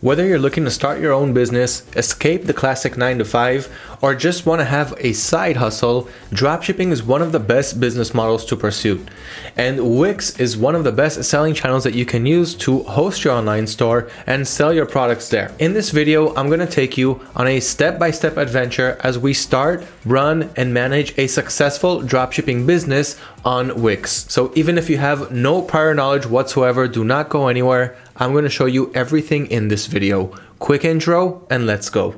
Whether you're looking to start your own business, escape the classic 9 to 5, or just want to have a side hustle, dropshipping is one of the best business models to pursue. And Wix is one of the best selling channels that you can use to host your online store and sell your products there. In this video, I'm going to take you on a step-by-step -step adventure as we start, run, and manage a successful dropshipping business on Wix. So even if you have no prior knowledge whatsoever, do not go anywhere. I'm going to show you everything in this video. Quick intro and let's go.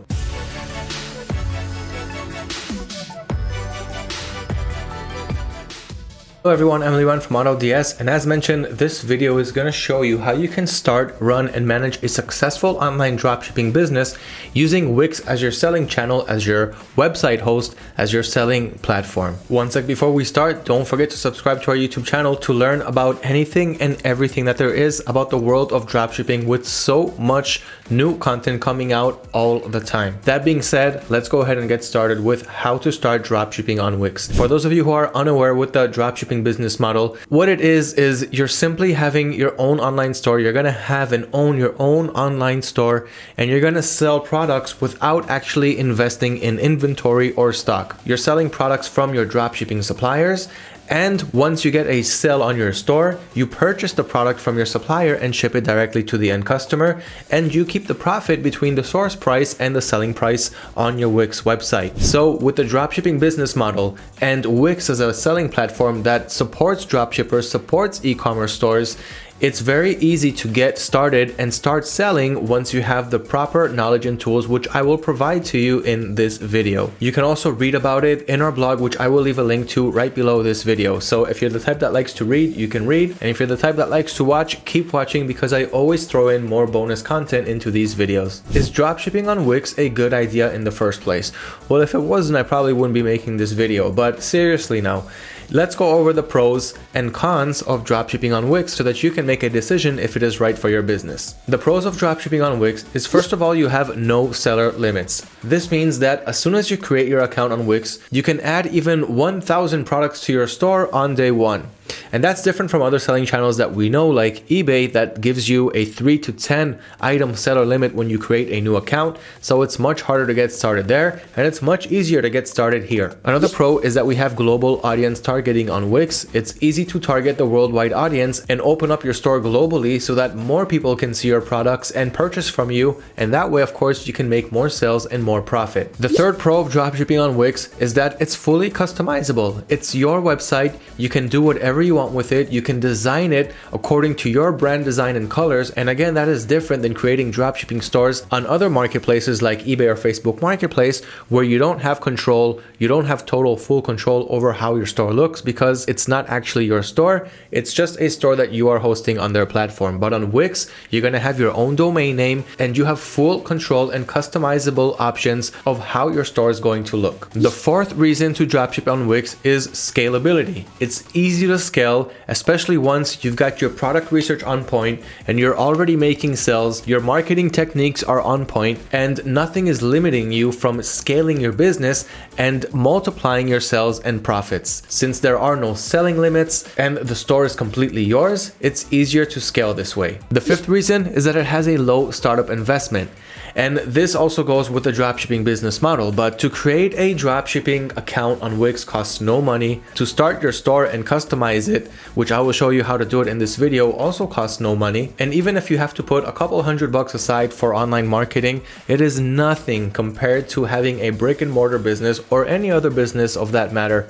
Hello everyone, I'm Liran from AutoDS and as mentioned, this video is going to show you how you can start, run, and manage a successful online dropshipping business using Wix as your selling channel, as your website host, as your selling platform. One sec before we start, don't forget to subscribe to our YouTube channel to learn about anything and everything that there is about the world of dropshipping with so much new content coming out all the time. That being said, let's go ahead and get started with how to start dropshipping on Wix. For those of you who are unaware with the dropshipping business model, what it is, is you're simply having your own online store. You're going to have and own your own online store and you're going to sell products without actually investing in inventory or stock. You're selling products from your dropshipping suppliers and once you get a sale on your store, you purchase the product from your supplier and ship it directly to the end customer. And you keep the profit between the source price and the selling price on your Wix website. So with the dropshipping business model and Wix as a selling platform that supports dropshippers, supports e-commerce stores, it's very easy to get started and start selling once you have the proper knowledge and tools which I will provide to you in this video. You can also read about it in our blog which I will leave a link to right below this video. So if you're the type that likes to read, you can read. And if you're the type that likes to watch, keep watching because I always throw in more bonus content into these videos. Is dropshipping on Wix a good idea in the first place? Well, if it wasn't, I probably wouldn't be making this video, but seriously now, Let's go over the pros and cons of dropshipping on Wix so that you can make a decision if it is right for your business. The pros of dropshipping on Wix is first of all, you have no seller limits. This means that as soon as you create your account on Wix, you can add even 1000 products to your store on day one. And that's different from other selling channels that we know like eBay that gives you a 3 to 10 item seller limit when you create a new account. So it's much harder to get started there and it's much easier to get started here. Another pro is that we have global audience targeting on Wix. It's easy to target the worldwide audience and open up your store globally so that more people can see your products and purchase from you. And that way, of course, you can make more sales and more profit. The third pro of dropshipping on Wix is that it's fully customizable. It's your website. You can do whatever whatever you want with it. You can design it according to your brand design and colors. And again, that is different than creating dropshipping stores on other marketplaces like eBay or Facebook Marketplace, where you don't have control, you don't have total full control over how your store looks because it's not actually your store. It's just a store that you are hosting on their platform. But on Wix, you're going to have your own domain name and you have full control and customizable options of how your store is going to look. The fourth reason to dropship on Wix is scalability. It's easy to scale, especially once you've got your product research on point and you're already making sales, your marketing techniques are on point, and nothing is limiting you from scaling your business and multiplying your sales and profits. Since there are no selling limits and the store is completely yours, it's easier to scale this way. The fifth reason is that it has a low startup investment. And this also goes with the dropshipping business model. But to create a dropshipping account on Wix costs no money. To start your store and customize it, which I will show you how to do it in this video, also costs no money. And even if you have to put a couple hundred bucks aside for online marketing, it is nothing compared to having a brick and mortar business or any other business of that matter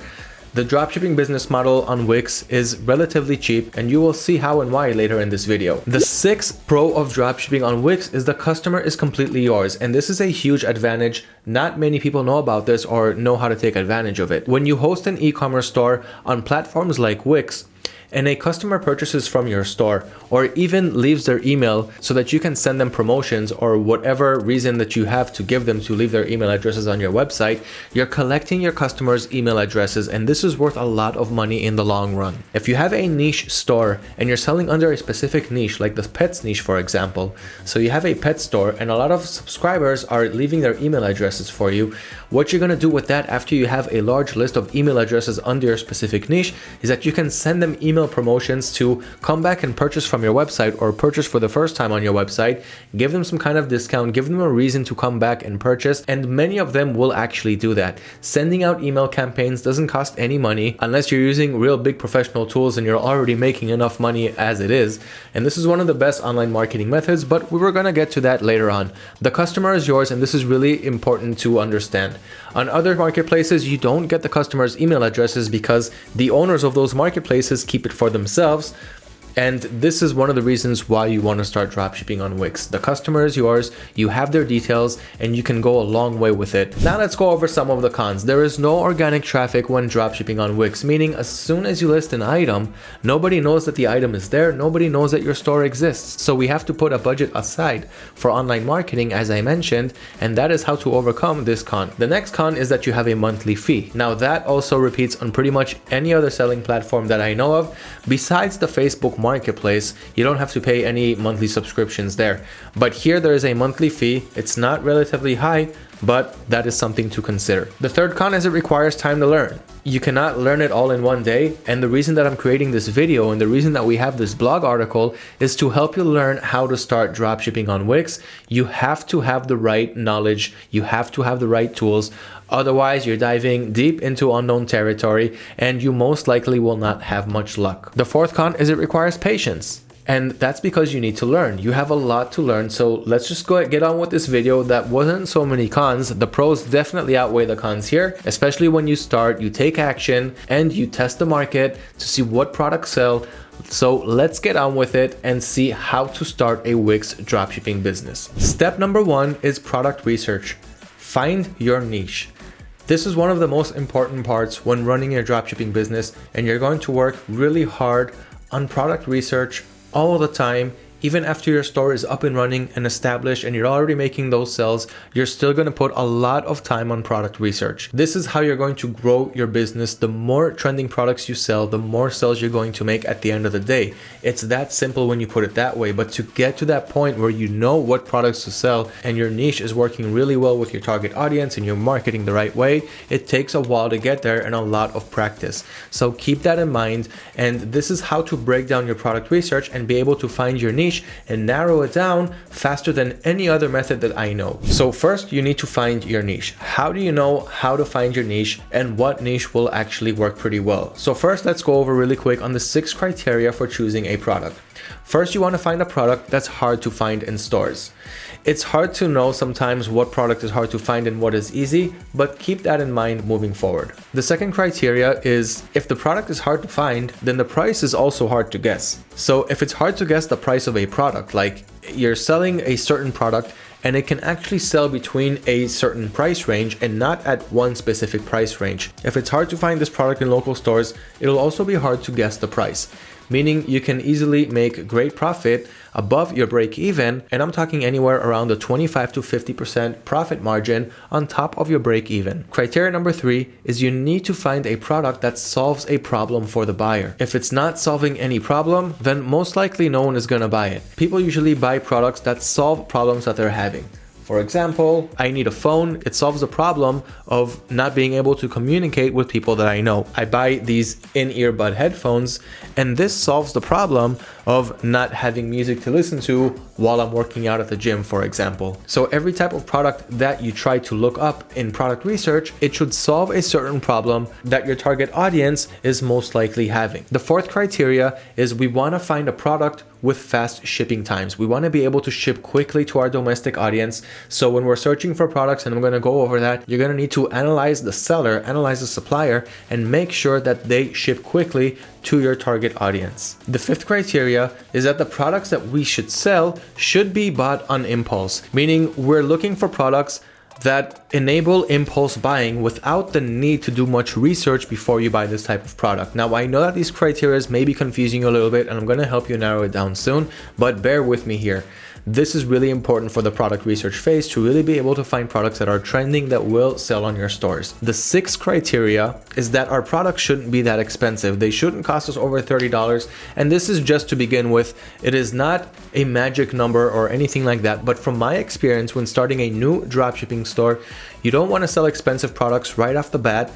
the dropshipping business model on Wix is relatively cheap and you will see how and why later in this video. The sixth pro of dropshipping on Wix is the customer is completely yours and this is a huge advantage. Not many people know about this or know how to take advantage of it. When you host an e-commerce store on platforms like Wix, and a customer purchases from your store or even leaves their email so that you can send them promotions or whatever reason that you have to give them to leave their email addresses on your website, you're collecting your customers' email addresses and this is worth a lot of money in the long run. If you have a niche store and you're selling under a specific niche, like the pets niche for example, so you have a pet store and a lot of subscribers are leaving their email addresses for you, what you're going to do with that after you have a large list of email addresses under your specific niche is that you can send them email promotions to come back and purchase from your website or purchase for the first time on your website. Give them some kind of discount, give them a reason to come back and purchase. And many of them will actually do that. Sending out email campaigns doesn't cost any money unless you're using real big professional tools and you're already making enough money as it is. And this is one of the best online marketing methods, but we were going to get to that later on. The customer is yours and this is really important to understand. On other marketplaces, you don't get the customer's email addresses because the owners of those marketplaces keep it for themselves and this is one of the reasons why you want to start dropshipping on Wix. The customer is yours, you have their details, and you can go a long way with it. Now let's go over some of the cons. There is no organic traffic when dropshipping on Wix, meaning as soon as you list an item, nobody knows that the item is there, nobody knows that your store exists. So we have to put a budget aside for online marketing, as I mentioned, and that is how to overcome this con. The next con is that you have a monthly fee. Now that also repeats on pretty much any other selling platform that I know of, besides the Facebook marketplace, you don't have to pay any monthly subscriptions there. But here there is a monthly fee. It's not relatively high, but that is something to consider. The third con is it requires time to learn. You cannot learn it all in one day. And the reason that I'm creating this video and the reason that we have this blog article is to help you learn how to start dropshipping on Wix. You have to have the right knowledge. You have to have the right tools. Otherwise, you're diving deep into unknown territory and you most likely will not have much luck. The fourth con is it requires patience. And that's because you need to learn. You have a lot to learn. So let's just go get on with this video. That wasn't so many cons. The pros definitely outweigh the cons here, especially when you start, you take action and you test the market to see what products sell. So let's get on with it and see how to start a Wix dropshipping business. Step number one is product research. Find your niche. This is one of the most important parts when running your dropshipping business and you're going to work really hard on product research all the time even after your store is up and running and established and you're already making those sales, you're still going to put a lot of time on product research. This is how you're going to grow your business. The more trending products you sell, the more sales you're going to make at the end of the day. It's that simple when you put it that way, but to get to that point where you know what products to sell and your niche is working really well with your target audience and you're marketing the right way, it takes a while to get there and a lot of practice. So keep that in mind. And this is how to break down your product research and be able to find your niche niche and narrow it down faster than any other method that I know. So first you need to find your niche. How do you know how to find your niche and what niche will actually work pretty well? So first let's go over really quick on the six criteria for choosing a product. First, you want to find a product that's hard to find in stores. It's hard to know sometimes what product is hard to find and what is easy, but keep that in mind moving forward. The second criteria is if the product is hard to find, then the price is also hard to guess. So if it's hard to guess the price of a product, like you're selling a certain product and it can actually sell between a certain price range and not at one specific price range. If it's hard to find this product in local stores, it'll also be hard to guess the price meaning you can easily make great profit above your break even. And I'm talking anywhere around the 25 to 50% profit margin on top of your break even. Criteria number three is you need to find a product that solves a problem for the buyer. If it's not solving any problem, then most likely no one is going to buy it. People usually buy products that solve problems that they're having. For example, I need a phone. It solves the problem of not being able to communicate with people that I know. I buy these in-earbud headphones and this solves the problem of not having music to listen to while I'm working out at the gym, for example. So every type of product that you try to look up in product research, it should solve a certain problem that your target audience is most likely having. The fourth criteria is we want to find a product with fast shipping times. We want to be able to ship quickly to our domestic audience. So when we're searching for products, and I'm going to go over that, you're going to need to analyze the seller, analyze the supplier, and make sure that they ship quickly to your target audience. The fifth criteria is that the products that we should sell should be bought on impulse, meaning we're looking for products that enable impulse buying without the need to do much research before you buy this type of product. Now, I know that these criteria may be confusing you a little bit and I'm going to help you narrow it down soon, but bear with me here. This is really important for the product research phase to really be able to find products that are trending that will sell on your stores. The sixth criteria is that our products shouldn't be that expensive. They shouldn't cost us over $30. And this is just to begin with. It is not a magic number or anything like that. But from my experience, when starting a new dropshipping store, you don't want to sell expensive products right off the bat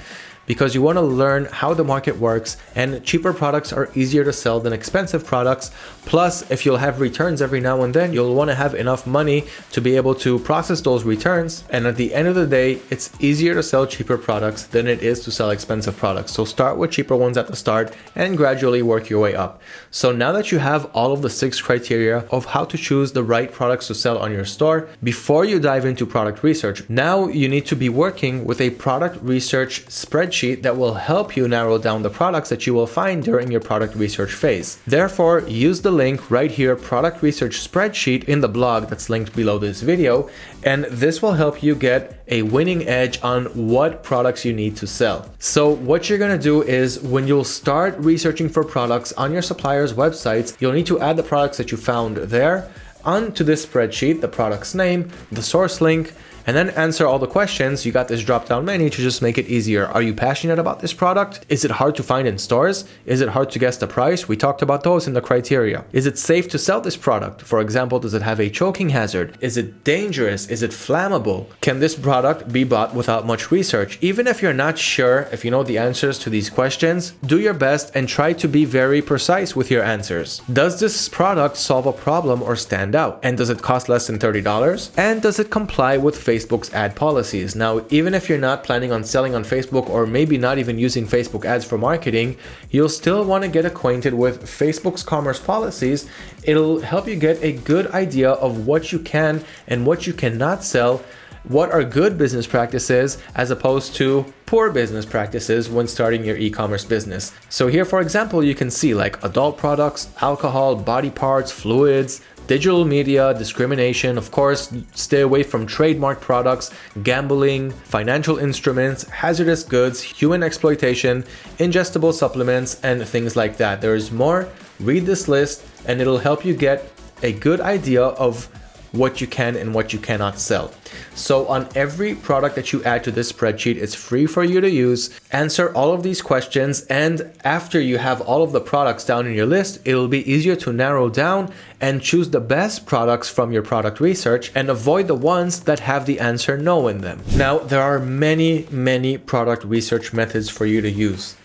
because you want to learn how the market works and cheaper products are easier to sell than expensive products. Plus, if you'll have returns every now and then, you'll want to have enough money to be able to process those returns. And at the end of the day, it's easier to sell cheaper products than it is to sell expensive products. So start with cheaper ones at the start and gradually work your way up. So now that you have all of the six criteria of how to choose the right products to sell on your store, before you dive into product research, now you need to be working with a product research spreadsheet that will help you narrow down the products that you will find during your product research phase. Therefore, use the link right here, product research spreadsheet in the blog that's linked below this video, and this will help you get a winning edge on what products you need to sell. So what you're gonna do is when you'll start researching for products on your supplier's websites, you'll need to add the products that you found there onto this spreadsheet, the product's name, the source link, and then answer all the questions. You got this drop down menu to just make it easier. Are you passionate about this product? Is it hard to find in stores? Is it hard to guess the price? We talked about those in the criteria. Is it safe to sell this product? For example, does it have a choking hazard? Is it dangerous? Is it flammable? Can this product be bought without much research? Even if you're not sure if you know the answers to these questions, do your best and try to be very precise with your answers. Does this product solve a problem or stand out? And does it cost less than $30? And does it comply with Facebook Facebook's ad policies. Now, even if you're not planning on selling on Facebook or maybe not even using Facebook ads for marketing, you'll still want to get acquainted with Facebook's commerce policies. It'll help you get a good idea of what you can and what you cannot sell what are good business practices as opposed to poor business practices when starting your e-commerce business. So here, for example, you can see like adult products, alcohol, body parts, fluids, digital media, discrimination, of course, stay away from trademark products, gambling, financial instruments, hazardous goods, human exploitation, ingestible supplements, and things like that. There is more. Read this list and it'll help you get a good idea of what you can and what you cannot sell. So on every product that you add to this spreadsheet, it's free for you to use. Answer all of these questions and after you have all of the products down in your list, it'll be easier to narrow down and choose the best products from your product research and avoid the ones that have the answer no in them. Now, there are many, many product research methods for you to use.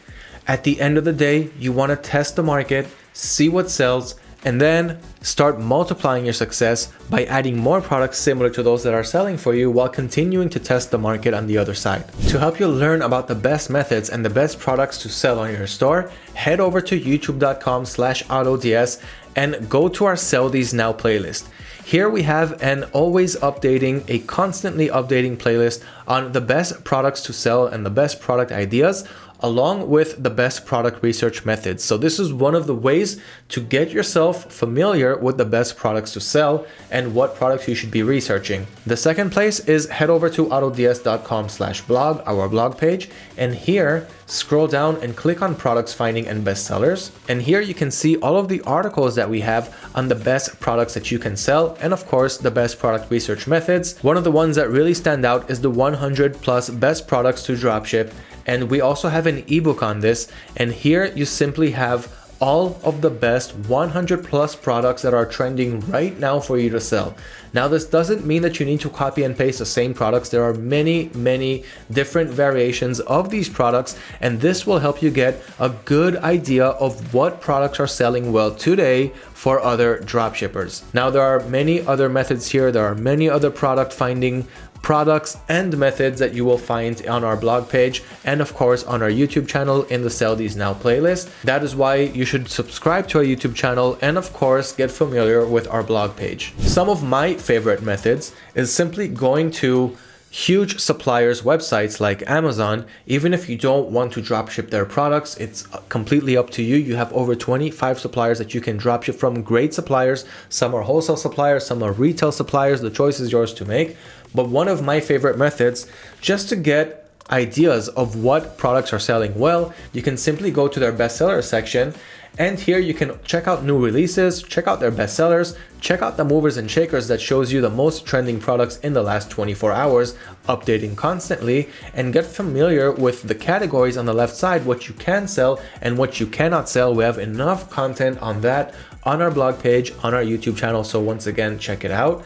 At the end of the day, you want to test the market, see what sells, and then start multiplying your success by adding more products similar to those that are selling for you while continuing to test the market on the other side. To help you learn about the best methods and the best products to sell on your store, head over to youtube.com slash autods and go to our Sell These Now playlist. Here we have an always updating, a constantly updating playlist on the best products to sell and the best product ideas along with the best product research methods. So this is one of the ways to get yourself familiar with the best products to sell and what products you should be researching. The second place is head over to autods.com slash blog, our blog page, and here scroll down and click on products finding and bestsellers. And here you can see all of the articles that we have on the best products that you can sell and of course the best product research methods. One of the ones that really stand out is the 100 plus best products to dropship and we also have an ebook on this. And here you simply have all of the best 100 plus products that are trending right now for you to sell. Now this doesn't mean that you need to copy and paste the same products. There are many, many different variations of these products and this will help you get a good idea of what products are selling well today for other dropshippers. Now there are many other methods here. There are many other product finding products and methods that you will find on our blog page and of course on our YouTube channel in the Sell These Now playlist. That is why you should subscribe to our YouTube channel and of course get familiar with our blog page. Some of my favorite methods is simply going to huge suppliers websites like Amazon. Even if you don't want to dropship their products it's completely up to you. You have over 25 suppliers that you can dropship from. Great suppliers. Some are wholesale suppliers. Some are retail suppliers. The choice is yours to make but one of my favorite methods just to get ideas of what products are selling well, you can simply go to their bestseller section and here you can check out new releases, check out their bestsellers, check out the movers and shakers that shows you the most trending products in the last 24 hours, updating constantly, and get familiar with the categories on the left side, what you can sell and what you cannot sell. We have enough content on that on our blog page, on our YouTube channel. So once again, check it out.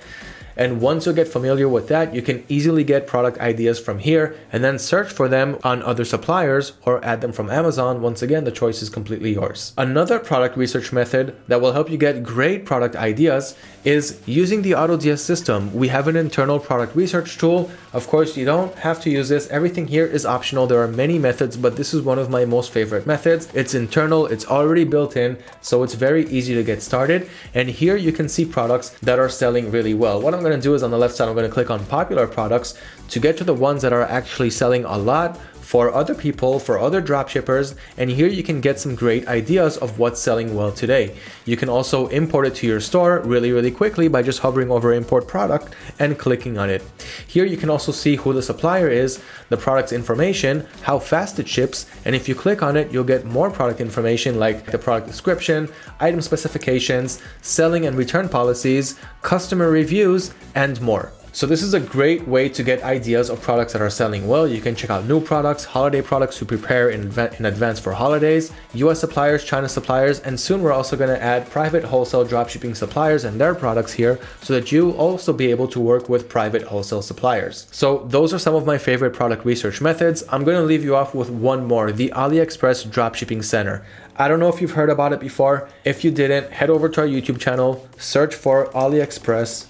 And once you get familiar with that, you can easily get product ideas from here and then search for them on other suppliers or add them from Amazon. Once again, the choice is completely yours. Another product research method that will help you get great product ideas is using the AutoDS system. We have an internal product research tool. Of course, you don't have to use this. Everything here is optional. There are many methods, but this is one of my most favorite methods. It's internal, it's already built in, so it's very easy to get started. And here you can see products that are selling really well. What I'm gonna do is on the left side, I'm gonna click on popular products to get to the ones that are actually selling a lot for other people, for other dropshippers, and here you can get some great ideas of what's selling well today. You can also import it to your store really, really quickly by just hovering over import product and clicking on it. Here you can also see who the supplier is, the product's information, how fast it ships, and if you click on it, you'll get more product information like the product description, item specifications, selling and return policies, customer reviews, and more. So this is a great way to get ideas of products that are selling well. You can check out new products, holiday products to prepare in, in advance for holidays, US suppliers, China suppliers, and soon we're also going to add private wholesale dropshipping suppliers and their products here so that you also be able to work with private wholesale suppliers. So those are some of my favorite product research methods. I'm going to leave you off with one more, the AliExpress Dropshipping Center. I don't know if you've heard about it before. If you didn't, head over to our YouTube channel, search for AliExpress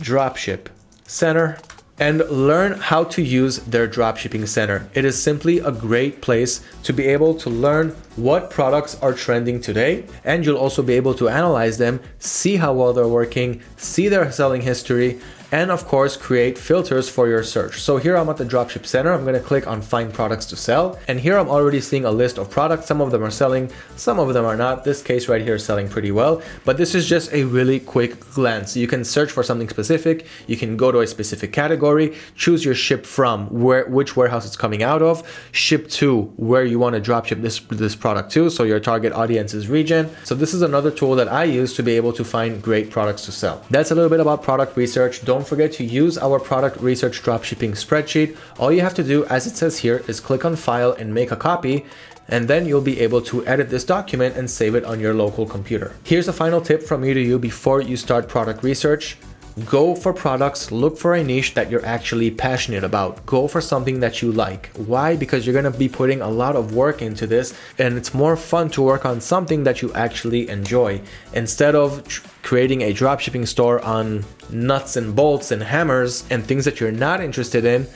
Dropship Center and learn how to use their dropshipping center. It is simply a great place to be able to learn what products are trending today and you'll also be able to analyze them, see how well they're working, see their selling history and of course create filters for your search. So here I'm at the dropship center, I'm gonna click on find products to sell and here I'm already seeing a list of products. Some of them are selling, some of them are not. This case right here is selling pretty well, but this is just a really quick glance. You can search for something specific, you can go to a specific category, choose your ship from, where which warehouse it's coming out of, ship to where you wanna dropship this, this product to, so your target audience's region. So this is another tool that I use to be able to find great products to sell. That's a little bit about product research. Don't don't forget to use our product research dropshipping spreadsheet. All you have to do, as it says here, is click on file and make a copy and then you'll be able to edit this document and save it on your local computer. Here's a final tip from me to you before you start product research. Go for products, look for a niche that you're actually passionate about. Go for something that you like. Why? Because you're gonna be putting a lot of work into this and it's more fun to work on something that you actually enjoy instead of creating a dropshipping store on nuts and bolts and hammers and things that you're not interested in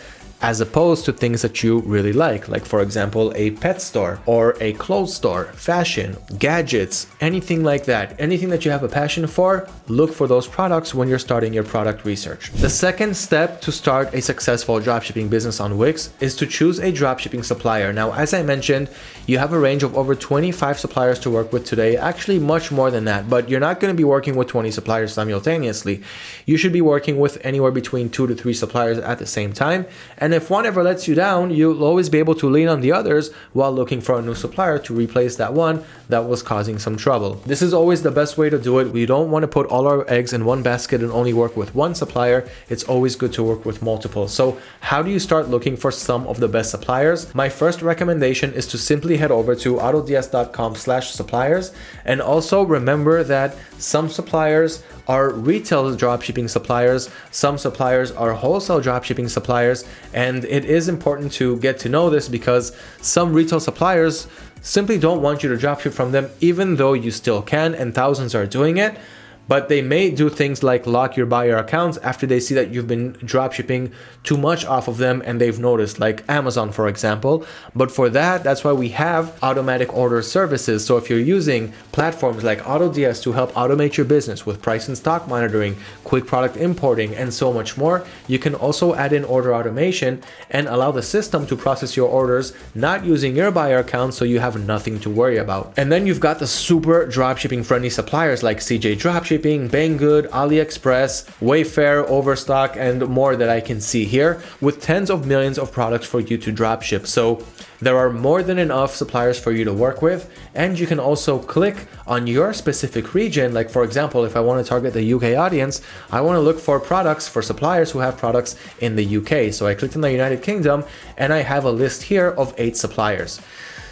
as opposed to things that you really like, like for example, a pet store or a clothes store, fashion, gadgets, anything like that. Anything that you have a passion for, look for those products when you're starting your product research. The second step to start a successful dropshipping business on Wix is to choose a dropshipping supplier. Now, as I mentioned, you have a range of over 25 suppliers to work with today, actually much more than that, but you're not going to be working with 20 suppliers simultaneously. You should be working with anywhere between two to three suppliers at the same time. And and if one ever lets you down, you'll always be able to lean on the others while looking for a new supplier to replace that one that was causing some trouble. This is always the best way to do it. We don't want to put all our eggs in one basket and only work with one supplier. It's always good to work with multiple. So how do you start looking for some of the best suppliers? My first recommendation is to simply head over to autods.com slash suppliers. And also remember that some suppliers are retail dropshipping suppliers, some suppliers are wholesale dropshipping suppliers, and it is important to get to know this because some retail suppliers simply don't want you to dropship from them even though you still can and thousands are doing it but they may do things like lock your buyer accounts after they see that you've been dropshipping too much off of them and they've noticed like Amazon for example. But for that that's why we have automatic order services. So if you're using platforms like AutoDS to help automate your business with price and stock monitoring quick product importing and so much more you can also add in order automation and allow the system to process your orders not using your buyer account so you have nothing to worry about. And then you've got the super dropshipping friendly suppliers like CJ Dropship Shipping, Banggood, AliExpress, Wayfair, Overstock, and more that I can see here with tens of millions of products for you to dropship. So there are more than enough suppliers for you to work with and you can also click on your specific region. Like for example if I want to target the UK audience I want to look for products for suppliers who have products in the UK so I clicked in the United Kingdom and I have a list here of eight suppliers.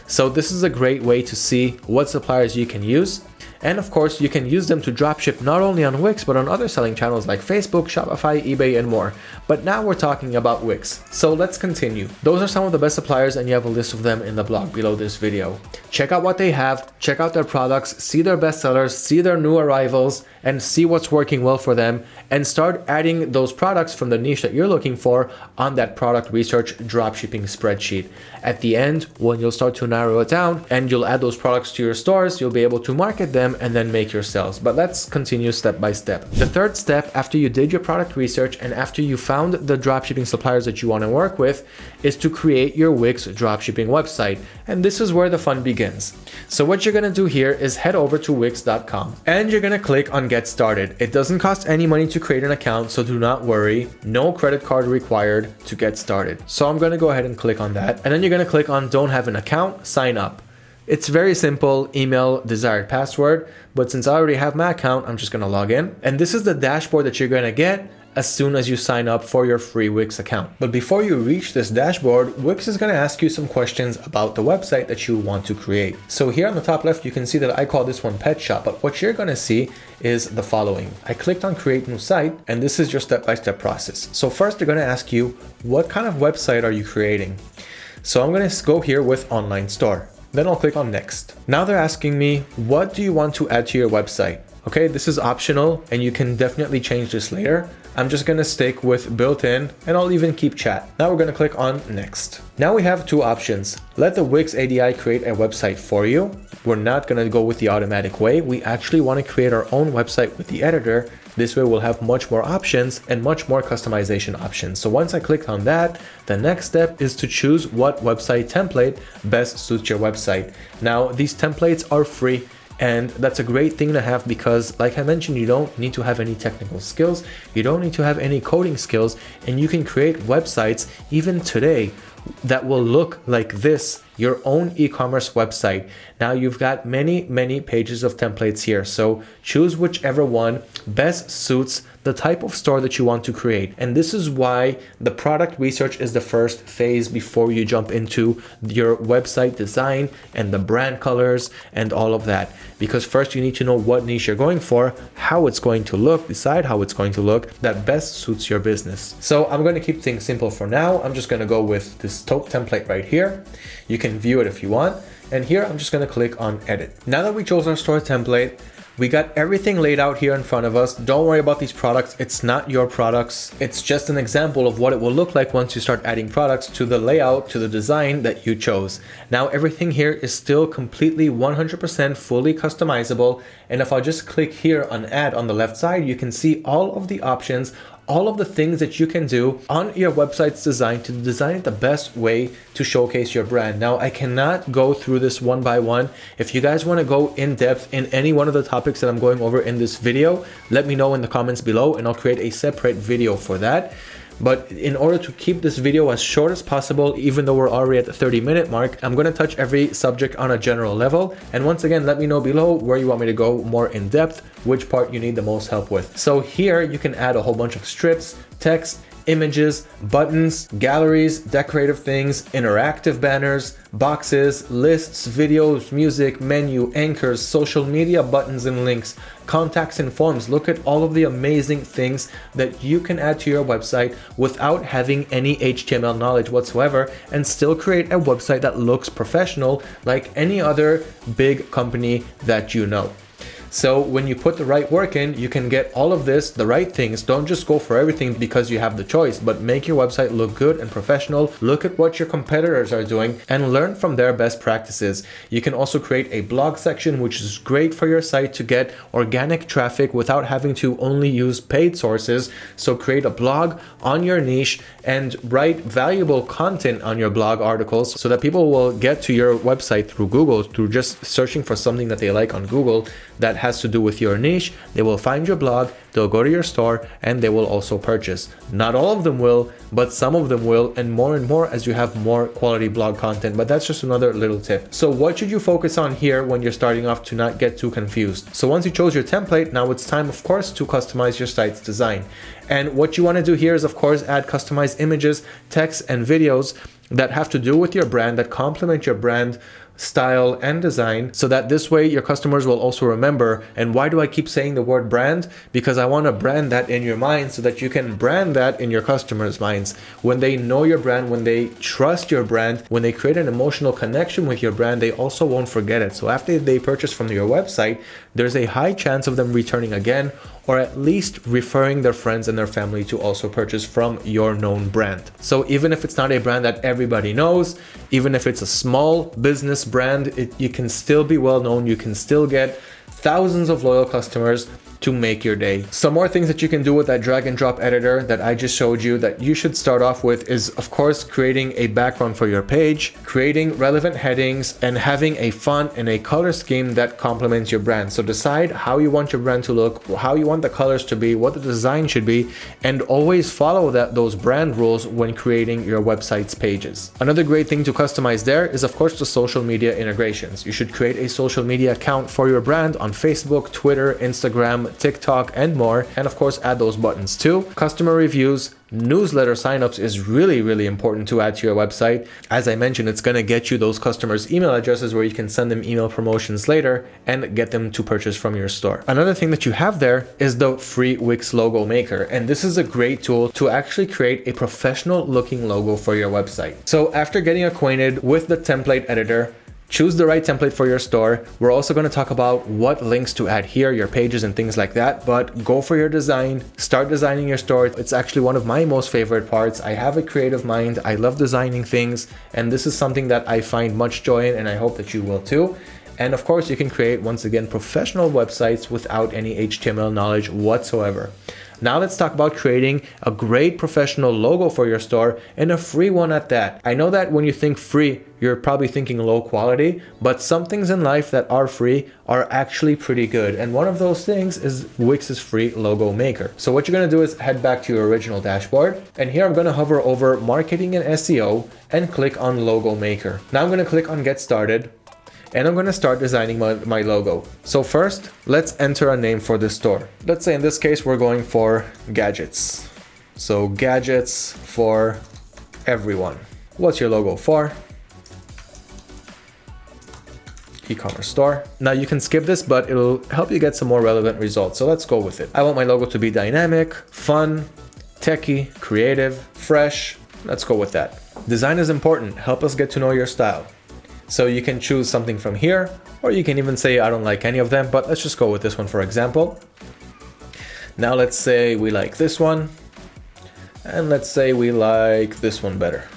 So this is a great way to see what suppliers you can use And of course, you can use them to dropship not only on Wix, but on other selling channels like Facebook, Shopify, eBay, and more. But now we're talking about Wix. So let's continue. Those are some of the best suppliers and you have a list of them in the blog below this video. Check out what they have, check out their products, see their best sellers, see their new arrivals, and see what's working well for them and start adding those products from the niche that you're looking for on that product research dropshipping spreadsheet. At the end, when you'll start to narrow it down and you'll add those products to your stores, you'll be able to market them and then make your sales. But let's continue step by step. The third step after you did your product research and after you found the dropshipping suppliers that you want to work with is to create your Wix dropshipping website. And this is where the fun begins. So what you're going to do here is head over to wix.com and you're going to click on get started. It doesn't cost any money to create an account, so do not worry. No credit card required to get started. So I'm going to go ahead and click on that. And then you're going to click on don't have an account, sign up. It's very simple, email, desired password, but since I already have my account, I'm just gonna log in. And this is the dashboard that you're gonna get as soon as you sign up for your free Wix account. But before you reach this dashboard, Wix is going to ask you some questions about the website that you want to create. So here on the top left, you can see that I call this one pet shop, but what you're going to see is the following. I clicked on create new site and this is your step-by-step -step process. So first they're going to ask you, what kind of website are you creating? So I'm going to go here with online store. Then I'll click on next. Now they're asking me, what do you want to add to your website? Okay, this is optional and you can definitely change this later. I'm just gonna stick with built-in and I'll even keep chat. Now we're gonna click on next. Now we have two options. Let the Wix ADI create a website for you. We're not gonna go with the automatic way. We actually wanna create our own website with the editor. This way we'll have much more options and much more customization options. So once I clicked on that, the next step is to choose what website template best suits your website. Now these templates are free and that's a great thing to have because like I mentioned, you don't need to have any technical skills. You don't need to have any coding skills and you can create websites even today that will look like this your own e-commerce website. Now you've got many, many pages of templates here. So choose whichever one best suits the type of store that you want to create. And this is why the product research is the first phase before you jump into your website design and the brand colors and all of that. Because first you need to know what niche you're going for, how it's going to look, decide how it's going to look that best suits your business. So I'm going to keep things simple for now. I'm just going to go with this top template right here. You can view it if you want. And here I'm just to click on edit. Now that we chose our store template, we got everything laid out here in front of us. Don't worry about these products. It's not your products. It's just an example of what it will look like once you start adding products to the layout, to the design that you chose. Now everything here is still completely 100% fully customizable. And if I just click here on add on the left side, you can see all of the options all of the things that you can do on your website's design to design it the best way to showcase your brand. Now, I cannot go through this one by one. If you guys want to go in depth in any one of the topics that I'm going over in this video, let me know in the comments below and I'll create a separate video for that. But in order to keep this video as short as possible, even though we're already at the 30 minute mark, I'm to touch every subject on a general level. And once again, let me know below where you want me to go more in depth, which part you need the most help with. So here you can add a whole bunch of strips, text, images, buttons, galleries, decorative things, interactive banners, boxes, lists, videos, music, menu, anchors, social media buttons and links, contacts and forms. Look at all of the amazing things that you can add to your website without having any HTML knowledge whatsoever and still create a website that looks professional like any other big company that you know. So when you put the right work in, you can get all of this, the right things. Don't just go for everything because you have the choice, but make your website look good and professional. Look at what your competitors are doing and learn from their best practices. You can also create a blog section, which is great for your site to get organic traffic without having to only use paid sources. So create a blog on your niche and write valuable content on your blog articles so that people will get to your website through Google through just searching for something that they like on Google that has to do with your niche. They will find your blog, they'll go to your store, and they will also purchase. Not all of them will, but some of them will, and more and more as you have more quality blog content. But that's just another little tip. So what should you focus on here when you're starting off to not get too confused? So once you chose your template, now it's time, of course, to customize your site's design. And what you want to do here is, of course, add customized images, text, and videos that have to do with your brand, that complement your brand style, and design so that this way your customers will also remember. And why do I keep saying the word brand? Because I want to brand that in your mind so that you can brand that in your customers' minds. When they know your brand, when they trust your brand, when they create an emotional connection with your brand, they also won't forget it. So after they purchase from your website, there's a high chance of them returning again or at least referring their friends and their family to also purchase from your known brand. So even if it's not a brand that everybody knows, even if it's a small business brand, it, you can still be well known, you can still get thousands of loyal customers to make your day. Some more things that you can do with that drag and drop editor that I just showed you that you should start off with is of course creating a background for your page, creating relevant headings and having a font and a color scheme that complements your brand. So decide how you want your brand to look, how you want the colors to be, what the design should be, and always follow that those brand rules when creating your website's pages. Another great thing to customize there is of course the social media integrations. You should create a social media account for your brand on Facebook, Twitter, Instagram, TikTok, and more. And of course, add those buttons too. Customer reviews, newsletter signups is really, really important to add to your website. As I mentioned, it's going to get you those customers' email addresses where you can send them email promotions later and get them to purchase from your store. Another thing that you have there is the free Wix logo maker. And this is a great tool to actually create a professional looking logo for your website. So after getting acquainted with the template editor, Choose the right template for your store. We're also going to talk about what links to add here, your pages and things like that, but go for your design, start designing your store. It's actually one of my most favorite parts. I have a creative mind. I love designing things, and this is something that I find much joy in, and I hope that you will too. And of course, you can create, once again, professional websites without any HTML knowledge whatsoever. Now let's talk about creating a great professional logo for your store and a free one at that. I know that when you think free, you're probably thinking low quality, but some things in life that are free are actually pretty good. And one of those things is Wix's free logo maker. So what you're gonna do is head back to your original dashboard. And here I'm gonna hover over marketing and SEO and click on logo maker. Now I'm gonna click on get started and I'm going to start designing my, my logo. So first, let's enter a name for the store. Let's say in this case, we're going for gadgets. So gadgets for everyone. What's your logo for? e-commerce store. Now you can skip this, but it'll help you get some more relevant results. So let's go with it. I want my logo to be dynamic, fun, techy, creative, fresh. Let's go with that. Design is important. Help us get to know your style. So you can choose something from here, or you can even say I don't like any of them, but let's just go with this one for example. Now let's say we like this one, and let's say we like this one better.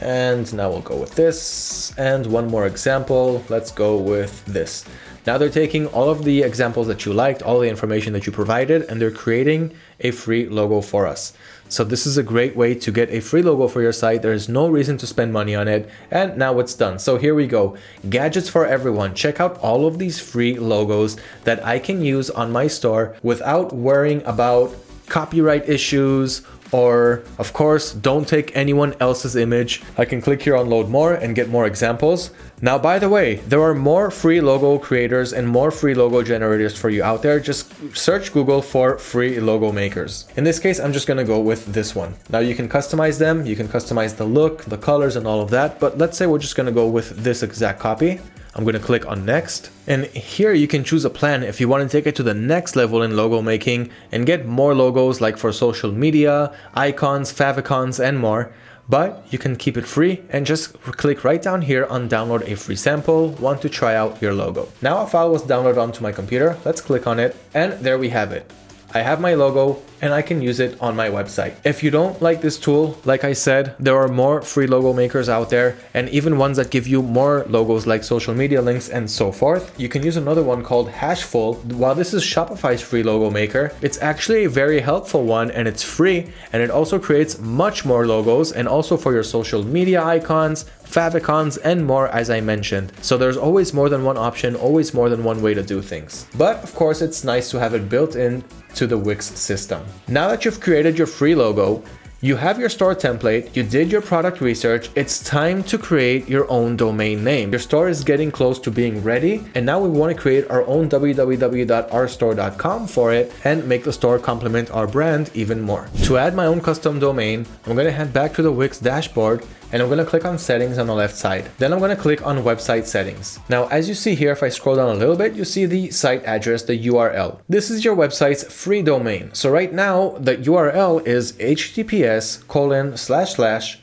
And now we'll go with this, and one more example, let's go with this. Now they're taking all of the examples that you liked, all the information that you provided, and they're creating a free logo for us. So this is a great way to get a free logo for your site. There is no reason to spend money on it. And now it's done. So here we go. Gadgets for everyone. Check out all of these free logos that I can use on my store without worrying about copyright issues or of course don't take anyone else's image. I can click here on load more and get more examples. Now by the way, there are more free logo creators and more free logo generators for you out there. Just search Google for free logo makers. In this case, I'm just gonna go with this one. Now you can customize them, you can customize the look, the colors and all of that, but let's say we're just gonna go with this exact copy. I'm going to click on next and here you can choose a plan if you want to take it to the next level in logo making and get more logos like for social media, icons, favicons and more but you can keep it free and just click right down here on download a free sample want to try out your logo. Now a file was downloaded onto my computer, let's click on it and there we have it. I have my logo and I can use it on my website. If you don't like this tool, like I said, there are more free logo makers out there and even ones that give you more logos like social media links and so forth. You can use another one called Hatchful. While this is Shopify's free logo maker, it's actually a very helpful one and it's free and it also creates much more logos and also for your social media icons, favicons and more as I mentioned. So there's always more than one option, always more than one way to do things. But of course it's nice to have it built in to the Wix system. Now that you've created your free logo, you have your store template, you did your product research, it's time to create your own domain name. Your store is getting close to being ready and now we want to create our own www.ourstore.com for it and make the store complement our brand even more. To add my own custom domain, I'm going to head back to the Wix dashboard and I'm going to click on settings on the left side. Then I'm going to click on website settings. Now, as you see here, if I scroll down a little bit, you see the site address, the URL. This is your website's free domain. So right now the URL is https colon slash slash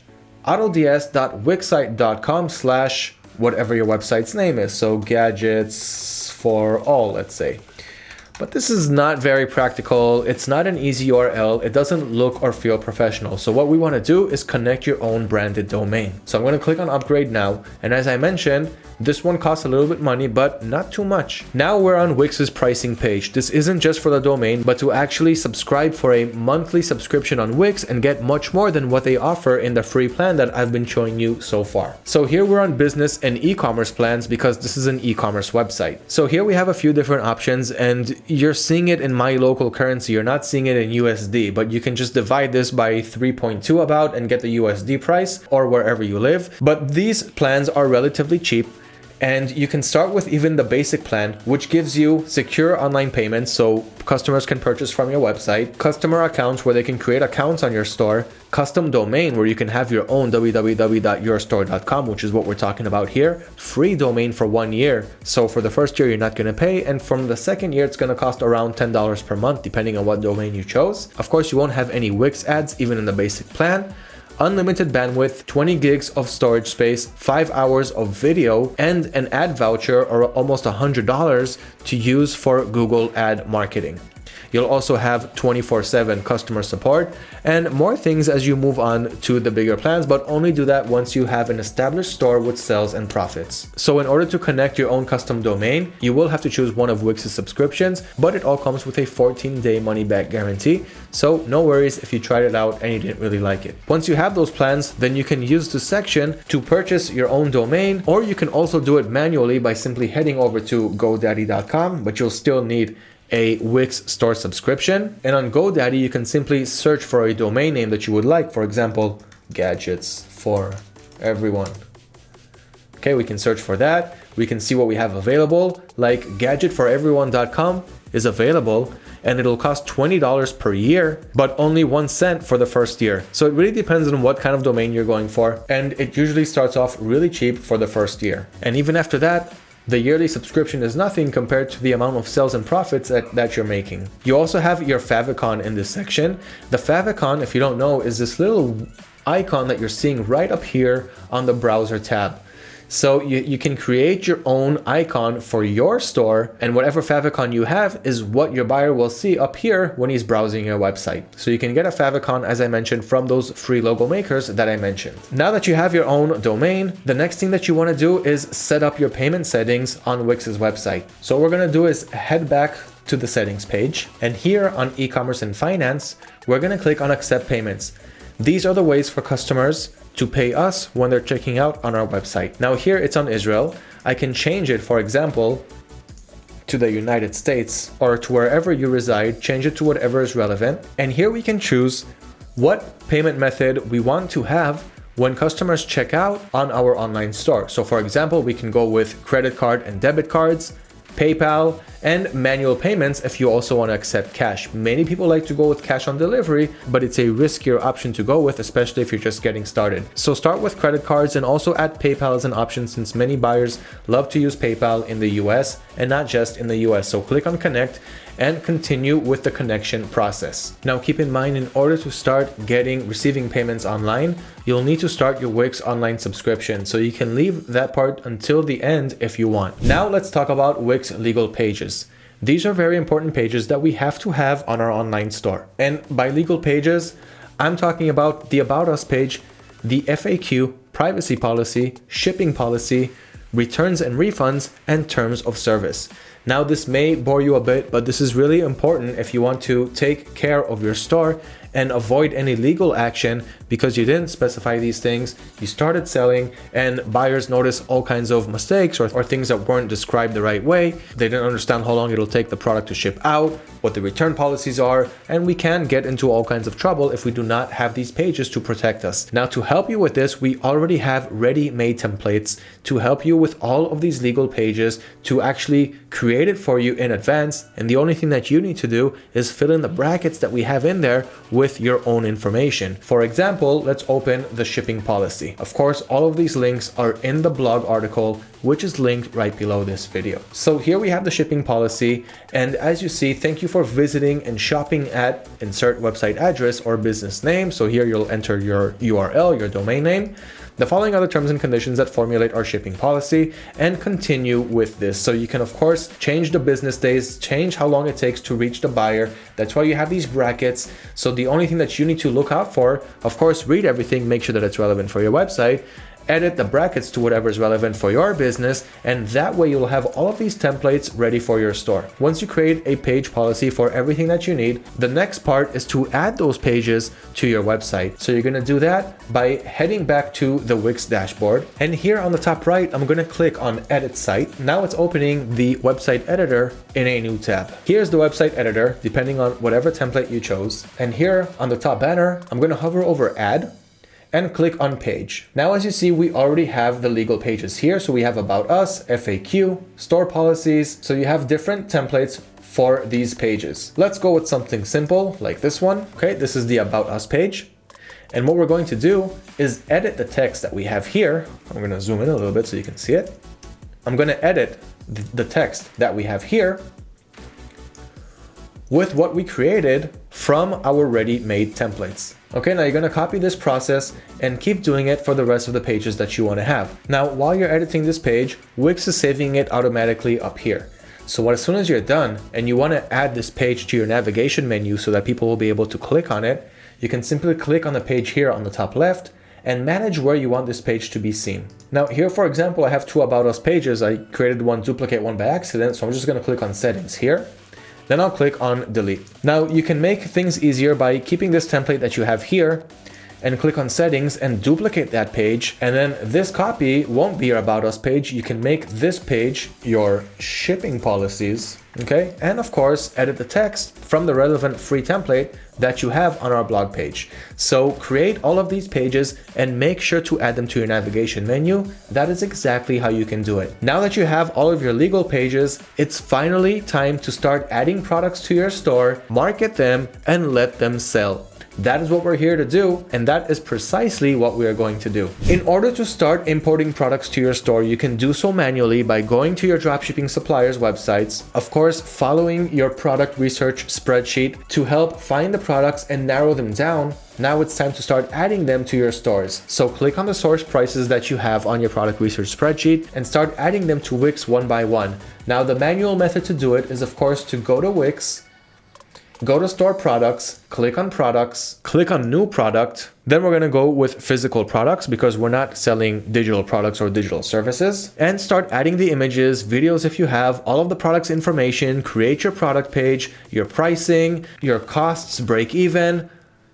autods.wixsite.com slash whatever your website's name is. So gadgets for all, let's say. But this is not very practical. It's not an easy URL. It doesn't look or feel professional. So what we want to do is connect your own branded domain. So I'm going to click on upgrade now. And as I mentioned, this one costs a little bit money, but not too much. Now we're on Wix's pricing page. This isn't just for the domain, but to actually subscribe for a monthly subscription on Wix and get much more than what they offer in the free plan that I've been showing you so far. So here we're on business and e-commerce plans because this is an e-commerce website. So here we have a few different options and you're seeing it in my local currency. You're not seeing it in USD, but you can just divide this by 3.2 about and get the USD price or wherever you live. But these plans are relatively cheap and you can start with even the basic plan, which gives you secure online payments so customers can purchase from your website, customer accounts where they can create accounts on your store, custom domain where you can have your own www.yourstore.com, which is what we're talking about here, free domain for one year. So for the first year, you're not going to pay. And from the second year, it's going to cost around $10 per month, depending on what domain you chose. Of course, you won't have any Wix ads, even in the basic plan unlimited bandwidth, 20 gigs of storage space, 5 hours of video, and an ad voucher or almost $100 to use for Google ad marketing. You'll also have 24-7 customer support and more things as you move on to the bigger plans, but only do that once you have an established store with sales and profits. So in order to connect your own custom domain, you will have to choose one of Wix's subscriptions, but it all comes with a 14-day money-back guarantee. So no worries if you tried it out and you didn't really like it. Once you have those plans, then you can use the section to purchase your own domain, or you can also do it manually by simply heading over to godaddy.com, but you'll still need a Wix store subscription. And on GoDaddy, you can simply search for a domain name that you would like. For example, gadgets for everyone. Okay, we can search for that. We can see what we have available, like gadgetforeveryone.com is available and it'll cost $20 per year, but only one cent for the first year. So it really depends on what kind of domain you're going for. And it usually starts off really cheap for the first year. And even after that, the yearly subscription is nothing compared to the amount of sales and profits that, that you're making. You also have your favicon in this section. The favicon, if you don't know, is this little icon that you're seeing right up here on the browser tab. So you, you can create your own icon for your store and whatever favicon you have is what your buyer will see up here when he's browsing your website. So you can get a favicon, as I mentioned, from those free logo makers that I mentioned. Now that you have your own domain, the next thing that you want to do is set up your payment settings on Wix's website. So what we're going to do is head back to the settings page and here on e-commerce and finance, we're going to click on accept payments. These are the ways for customers to pay us when they're checking out on our website. Now here it's on Israel. I can change it, for example, to the United States or to wherever you reside, change it to whatever is relevant. And here we can choose what payment method we want to have when customers check out on our online store. So for example, we can go with credit card and debit cards, PayPal, and manual payments if you also want to accept cash. Many people like to go with cash on delivery, but it's a riskier option to go with, especially if you're just getting started. So start with credit cards and also add PayPal as an option since many buyers love to use PayPal in the US and not just in the US. So click on connect and continue with the connection process. Now keep in mind in order to start getting receiving payments online, you'll need to start your Wix online subscription. So you can leave that part until the end if you want. Now let's talk about Wix legal pages. These are very important pages that we have to have on our online store. And by legal pages, I'm talking about the About Us page, the FAQ, privacy policy, shipping policy, returns and refunds, and terms of service. Now this may bore you a bit, but this is really important if you want to take care of your store and avoid any legal action because you didn't specify these things, you started selling and buyers notice all kinds of mistakes or, or things that weren't described the right way. They didn't understand how long it'll take the product to ship out what the return policies are, and we can get into all kinds of trouble if we do not have these pages to protect us. Now to help you with this, we already have ready-made templates to help you with all of these legal pages to actually create it for you in advance. And the only thing that you need to do is fill in the brackets that we have in there with your own information. For example, let's open the shipping policy. Of course, all of these links are in the blog article which is linked right below this video. So here we have the shipping policy. And as you see, thank you for visiting and shopping at insert website address or business name. So here you'll enter your URL, your domain name. The following are the terms and conditions that formulate our shipping policy and continue with this. So you can of course change the business days, change how long it takes to reach the buyer. That's why you have these brackets. So the only thing that you need to look out for, of course, read everything, make sure that it's relevant for your website edit the brackets to whatever is relevant for your business, and that way you'll have all of these templates ready for your store. Once you create a page policy for everything that you need, the next part is to add those pages to your website. So you're gonna do that by heading back to the Wix dashboard. And here on the top right, I'm gonna click on edit site. Now it's opening the website editor in a new tab. Here's the website editor, depending on whatever template you chose. And here on the top banner, I'm gonna hover over add and click on page. Now, as you see, we already have the legal pages here. So we have about us, FAQ, store policies. So you have different templates for these pages. Let's go with something simple like this one. Okay, this is the about us page. And what we're going to do is edit the text that we have here. I'm going to zoom in a little bit so you can see it. I'm going to edit the text that we have here with what we created from our ready-made templates. Okay, now you're gonna copy this process and keep doing it for the rest of the pages that you wanna have. Now, while you're editing this page, Wix is saving it automatically up here. So as soon as you're done and you wanna add this page to your navigation menu so that people will be able to click on it, you can simply click on the page here on the top left and manage where you want this page to be seen. Now here, for example, I have two About Us pages. I created one duplicate one by accident, so I'm just gonna click on settings here then I'll click on delete. Now you can make things easier by keeping this template that you have here and click on settings and duplicate that page. And then this copy won't be your about us page. You can make this page your shipping policies. Okay. And of course, edit the text from the relevant free template that you have on our blog page. So create all of these pages and make sure to add them to your navigation menu. That is exactly how you can do it. Now that you have all of your legal pages, it's finally time to start adding products to your store, market them, and let them sell. That is what we're here to do, and that is precisely what we are going to do. In order to start importing products to your store, you can do so manually by going to your dropshipping suppliers websites, of course, following your product research spreadsheet to help find the products and narrow them down now it's time to start adding them to your stores. So click on the source prices that you have on your product research spreadsheet and start adding them to Wix one by one. Now the manual method to do it is of course to go to Wix, go to store products, click on products, click on new product. Then we're going to go with physical products because we're not selling digital products or digital services. And start adding the images, videos if you have, all of the products information, create your product page, your pricing, your costs, break even,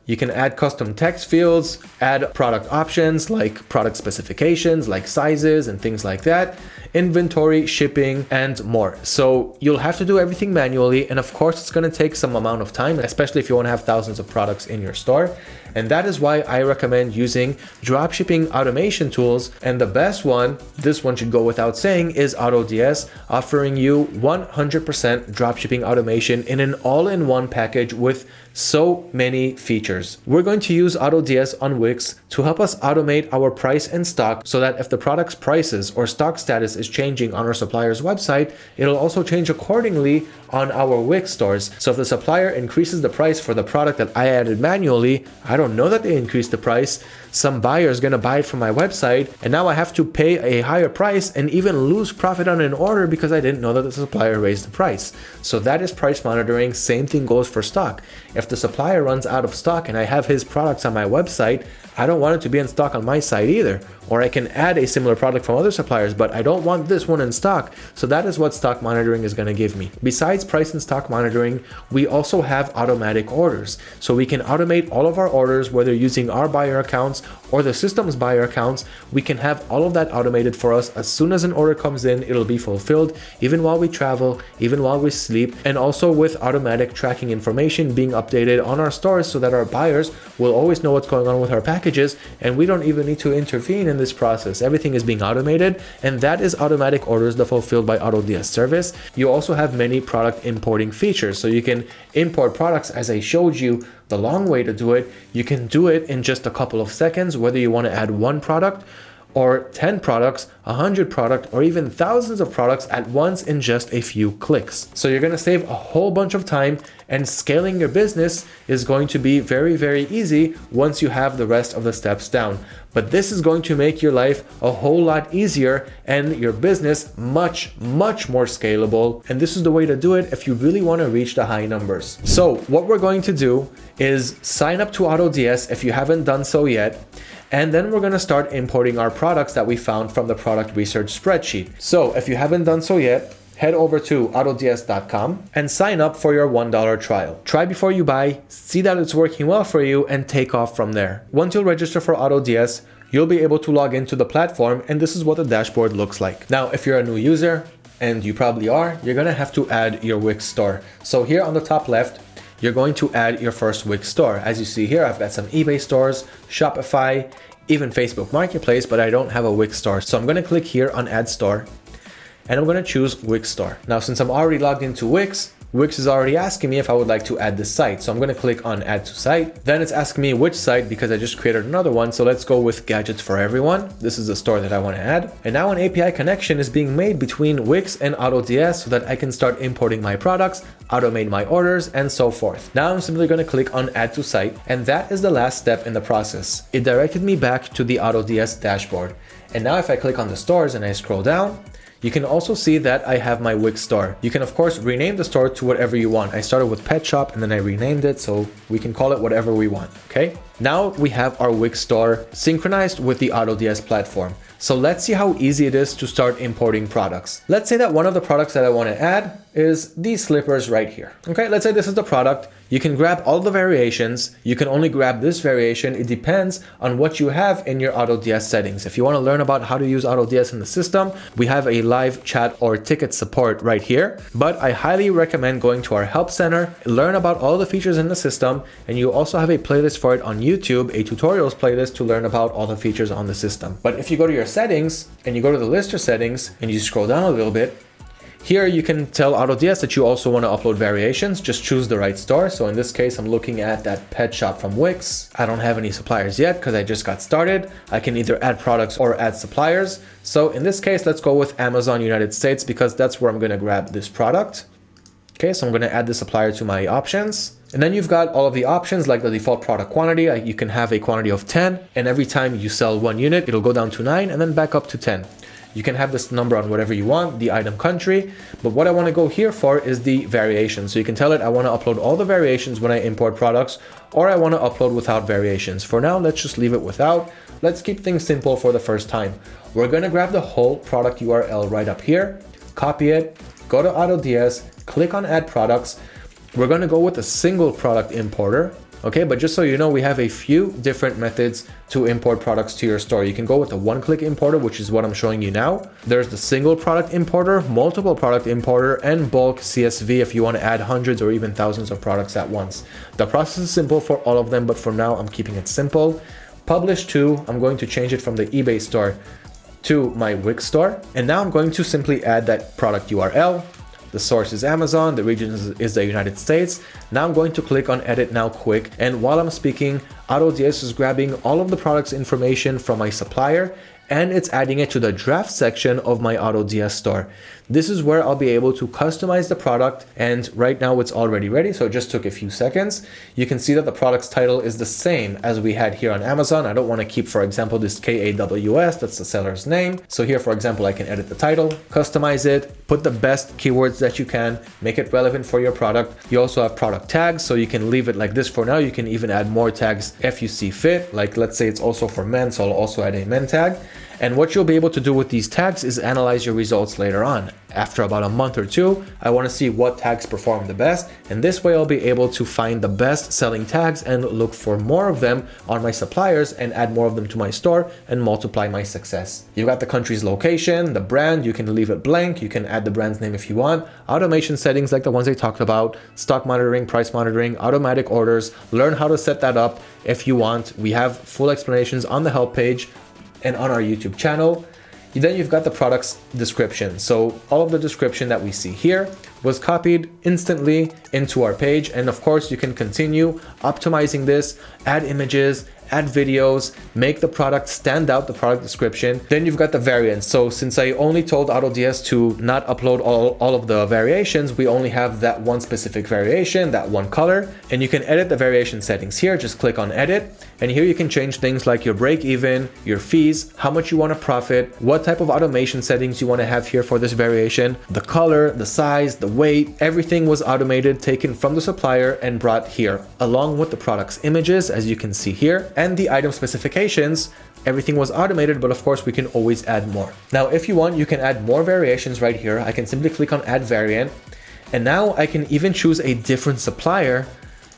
you can add custom text fields, add product options like product specifications, like sizes and things like that, inventory, shipping, and more. So you'll have to do everything manually. And of course, it's going to take some amount of time, especially if you want to have thousands of products in your store. And that is why I recommend using dropshipping automation tools. And the best one, this one should go without saying, is AutoDS, offering you 100% dropshipping automation in an all-in-one package with so many features. We're going to use AutoDS on Wix to help us automate our price and stock so that if the product's prices or stock status is changing on our supplier's website, it'll also change accordingly on our Wix stores. So if the supplier increases the price for the product that I added manually, I don't know that they increased the price. Some buyer is going to buy it from my website and now I have to pay a higher price and even lose profit on an order because I didn't know that the supplier raised the price. So that is price monitoring. Same thing goes for stock. If the supplier runs out of stock and I have his products on my website, I don't want it to be in stock on my site either. Or I can add a similar product from other suppliers, but I don't want this one in stock. So that is what stock monitoring is going to give me. Besides price and stock monitoring, we also have automatic orders. So we can automate all of our orders, whether using our buyer accounts or the system's buyer accounts. We can have all of that automated for us. As soon as an order comes in, it'll be fulfilled, even while we travel, even while we sleep, and also with automatic tracking information being updated on our stores so that our buyers will always know what's going on with our package packages and we don't even need to intervene in this process. Everything is being automated and that is automatic orders that are fulfilled by AutoDS service. You also have many product importing features. So you can import products as I showed you the long way to do it. You can do it in just a couple of seconds, whether you want to add one product or 10 products, 100 products, or even thousands of products at once in just a few clicks. So you're going to save a whole bunch of time and scaling your business is going to be very, very easy once you have the rest of the steps down. But this is going to make your life a whole lot easier and your business much, much more scalable. And this is the way to do it if you really want to reach the high numbers. So what we're going to do is sign up to AutoDS if you haven't done so yet and then we're going to start importing our products that we found from the product research spreadsheet. So if you haven't done so yet, head over to autods.com and sign up for your $1 trial. Try before you buy, see that it's working well for you and take off from there. Once you'll register for AutoDS, you'll be able to log into the platform and this is what the dashboard looks like. Now, if you're a new user, and you probably are, you're gonna have to add your Wix store. So here on the top left, you're going to add your first Wix store. As you see here, I've got some eBay stores, Shopify, even Facebook Marketplace, but I don't have a Wix store. So I'm going to click here on Add Store and I'm going to choose Wix Store. Now, since I'm already logged into Wix, Wix is already asking me if I would like to add this site. So I'm going to click on add to site. Then it's asking me which site because I just created another one. So let's go with gadgets for everyone. This is the store that I want to add. And now an API connection is being made between Wix and AutoDS so that I can start importing my products, automate my orders and so forth. Now I'm simply going to click on add to site. And that is the last step in the process. It directed me back to the AutoDS dashboard. And now if I click on the stores and I scroll down, you can also see that I have my Wix store. You can of course rename the store to whatever you want. I started with pet shop and then I renamed it so we can call it whatever we want, okay? Now we have our Wix store synchronized with the AutoDS platform. So let's see how easy it is to start importing products. Let's say that one of the products that I want to add is these slippers right here. Okay, let's say this is the product. You can grab all the variations. You can only grab this variation. It depends on what you have in your AutoDS settings. If you want to learn about how to use AutoDS in the system, we have a live chat or ticket support right here. But I highly recommend going to our help center, learn about all the features in the system, and you also have a playlist for it on YouTube, a tutorials playlist to learn about all the features on the system. But if you go to your settings and you go to the lister settings and you scroll down a little bit, here you can tell AutoDS that you also want to upload variations, just choose the right store. So in this case, I'm looking at that pet shop from Wix. I don't have any suppliers yet because I just got started. I can either add products or add suppliers. So in this case, let's go with Amazon United States because that's where I'm going to grab this product. Okay, so I'm going to add the supplier to my options. And then you've got all of the options like the default product quantity. You can have a quantity of 10 and every time you sell one unit, it'll go down to 9 and then back up to 10. You can have this number on whatever you want, the item country, but what I want to go here for is the variation. So you can tell it I want to upload all the variations when I import products or I want to upload without variations. For now, let's just leave it without. Let's keep things simple for the first time. We're going to grab the whole product URL right up here, copy it, go to AutoDS, click on add products, we're going to go with a single product importer. Okay, but just so you know, we have a few different methods to import products to your store. You can go with a one-click importer, which is what I'm showing you now. There's the single product importer, multiple product importer, and bulk CSV if you want to add hundreds or even thousands of products at once. The process is simple for all of them, but for now, I'm keeping it simple. Publish to, I'm going to change it from the eBay store to my Wix store. And now I'm going to simply add that product URL, the source is Amazon, the region is, the United States. Now I'm going to click on edit now quick. And while I'm speaking, AutoDS is grabbing all of the product's information from my supplier and it's adding it to the draft section of my AutoDS store. This is where I'll be able to customize the product and right now it's already ready so it just took a few seconds. You can see that the product's title is the same as we had here on Amazon. I don't want to keep for example this KAWS that's the seller's name. So here for example I can edit the title, customize it, put the best keywords that you can, make it relevant for your product. You also have product tags so you can leave it like this for now. You can even add more tags if you see fit like let's say it's also for men so I'll also add a men tag. And what you'll be able to do with these tags is analyze your results later on. After about a month or two, I want to see what tags perform the best. And this way I'll be able to find the best selling tags and look for more of them on my suppliers and add more of them to my store and multiply my success. You got the country's location, the brand, you can leave it blank. You can add the brand's name if you want. Automation settings like the ones I talked about, stock monitoring, price monitoring, automatic orders, learn how to set that up if you want. We have full explanations on the help page and on our YouTube channel. Then you've got the product's description. So all of the description that we see here was copied instantly into our page. And of course you can continue optimizing this, add images, add videos, make the product stand out, the product description. Then you've got the variants. So since I only told AutoDS to not upload all, all of the variations, we only have that one specific variation, that one color, and you can edit the variation settings here. Just click on edit. And here you can change things like your break even, your fees, how much you want to profit, what type of automation settings you want to have here for this variation, the color, the size, the weight, everything was automated, taken from the supplier and brought here, along with the product's images, as you can see here and the item specifications, everything was automated, but of course we can always add more. Now, if you want, you can add more variations right here. I can simply click on add variant. And now I can even choose a different supplier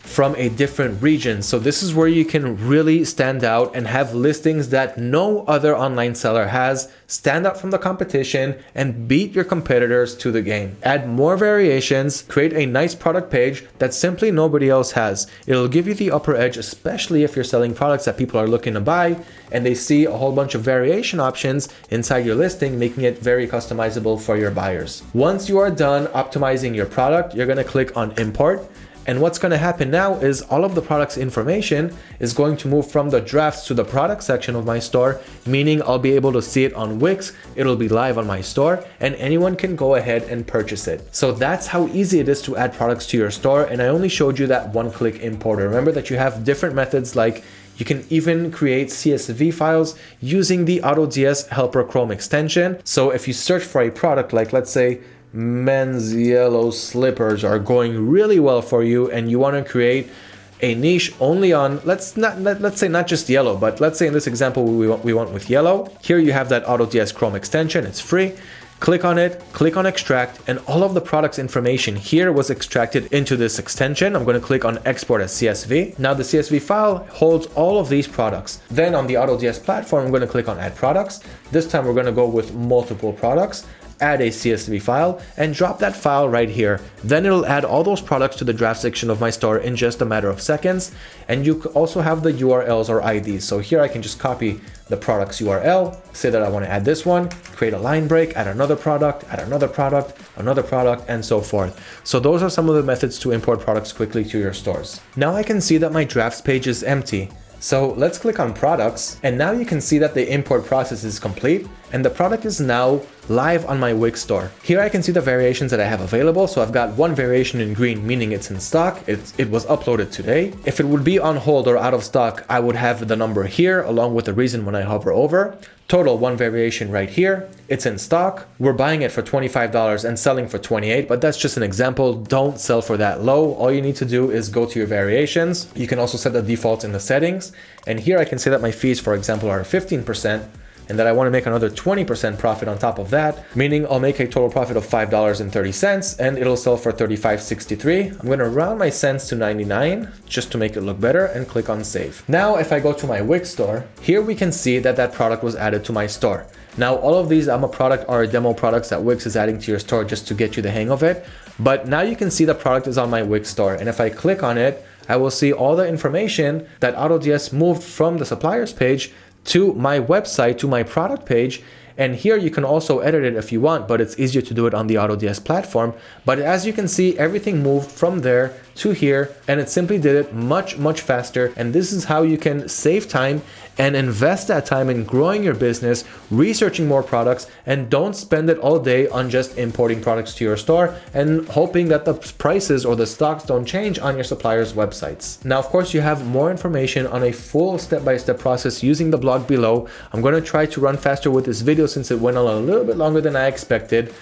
from a different region. So this is where you can really stand out and have listings that no other online seller has, stand out from the competition and beat your competitors to the game. Add more variations, create a nice product page that simply nobody else has. It'll give you the upper edge, especially if you're selling products that people are looking to buy and they see a whole bunch of variation options inside your listing, making it very customizable for your buyers. Once you are done optimizing your product, you're gonna click on import and what's going to happen now is all of the product's information is going to move from the drafts to the product section of my store, meaning I'll be able to see it on Wix, it'll be live on my store, and anyone can go ahead and purchase it. So that's how easy it is to add products to your store, and I only showed you that one-click importer. Remember that you have different methods like you can even create CSV files using the AutoDS Helper Chrome extension. So if you search for a product like let's say men's yellow slippers are going really well for you and you want to create a niche only on let's not let, let's say not just yellow but let's say in this example we want, we want with yellow. Here you have that AutoDS Chrome extension it's free. Click on it click on extract and all of the products information here was extracted into this extension. I'm going to click on export as csv now the csv file holds all of these products. Then on the AutoDS platform i'm going to click on add products. This time we're going to go with multiple products add a CSV file and drop that file right here. Then it'll add all those products to the draft section of my store in just a matter of seconds. And you also have the URLs or IDs. So here I can just copy the product's URL, say that I want to add this one, create a line break, add another product, add another product, another product, and so forth. So those are some of the methods to import products quickly to your stores. Now I can see that my drafts page is empty. So let's click on products and now you can see that the import process is complete and the product is now live on my Wix store. Here I can see the variations that I have available. So I've got one variation in green, meaning it's in stock. It's, it was uploaded today. If it would be on hold or out of stock, I would have the number here along with the reason when I hover over. Total one variation right here. It's in stock. We're buying it for $25 and selling for 28, but that's just an example. Don't sell for that low. All you need to do is go to your variations. You can also set the defaults in the settings. And here I can say that my fees, for example, are 15% and that I want to make another 20% profit on top of that, meaning I'll make a total profit of $5.30 and it'll sell for $35.63. I'm going to round my cents to 99 just to make it look better and click on save. Now, if I go to my Wix store, here we can see that that product was added to my store. Now, all of these I'm a product are demo products that Wix is adding to your store just to get you the hang of it. But now you can see the product is on my Wix store. And if I click on it, I will see all the information that AutoDS moved from the suppliers page to my website, to my product page. And here you can also edit it if you want, but it's easier to do it on the AutoDS platform. But as you can see, everything moved from there to here and it simply did it much, much faster. And this is how you can save time and invest that time in growing your business, researching more products, and don't spend it all day on just importing products to your store and hoping that the prices or the stocks don't change on your supplier's websites. Now, of course, you have more information on a full step-by-step -step process using the blog below. I'm going to try to run faster with this video since it went on a little bit longer than I expected.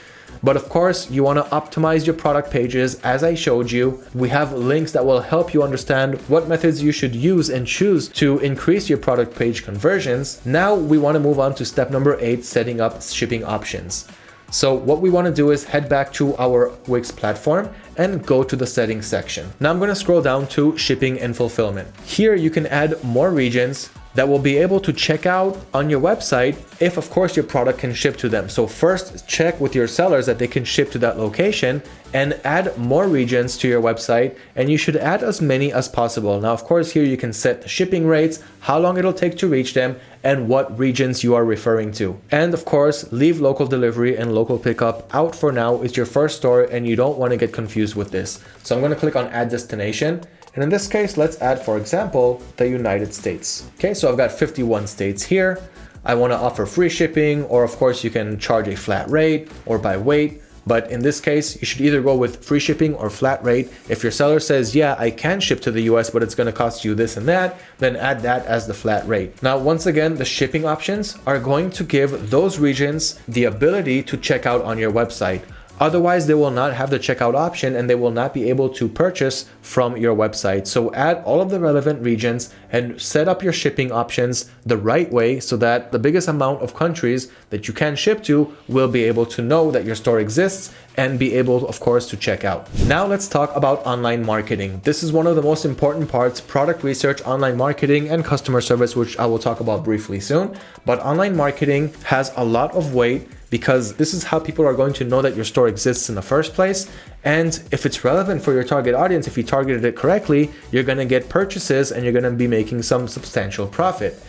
But of course, you want to optimize your product pages as I showed you. We have links that will help you understand what methods you should use and choose to increase your product page conversions. Now we want to move on to step number eight, setting up shipping options. So what we want to do is head back to our Wix platform and go to the settings section. Now I'm going to scroll down to shipping and fulfillment. Here you can add more regions, that will be able to check out on your website if of course your product can ship to them. So first check with your sellers that they can ship to that location and add more regions to your website and you should add as many as possible. Now of course here you can set the shipping rates, how long it'll take to reach them and what regions you are referring to. And of course leave local delivery and local pickup out for now. It's your first store and you don't want to get confused with this. So I'm going to click on add destination and in this case, let's add, for example, the United States. Okay, so I've got 51 states here. I want to offer free shipping, or of course you can charge a flat rate or by weight. But in this case, you should either go with free shipping or flat rate. If your seller says, yeah, I can ship to the US, but it's going to cost you this and that, then add that as the flat rate. Now, once again, the shipping options are going to give those regions the ability to check out on your website. Otherwise, they will not have the checkout option and they will not be able to purchase from your website. So add all of the relevant regions and set up your shipping options the right way so that the biggest amount of countries that you can ship to will be able to know that your store exists and be able, of course, to check out. Now let's talk about online marketing. This is one of the most important parts, product research, online marketing, and customer service, which I will talk about briefly soon. But online marketing has a lot of weight because this is how people are going to know that your store exists in the first place. And if it's relevant for your target audience, if you targeted it correctly, you're going to get purchases and you're going to be making some substantial profit.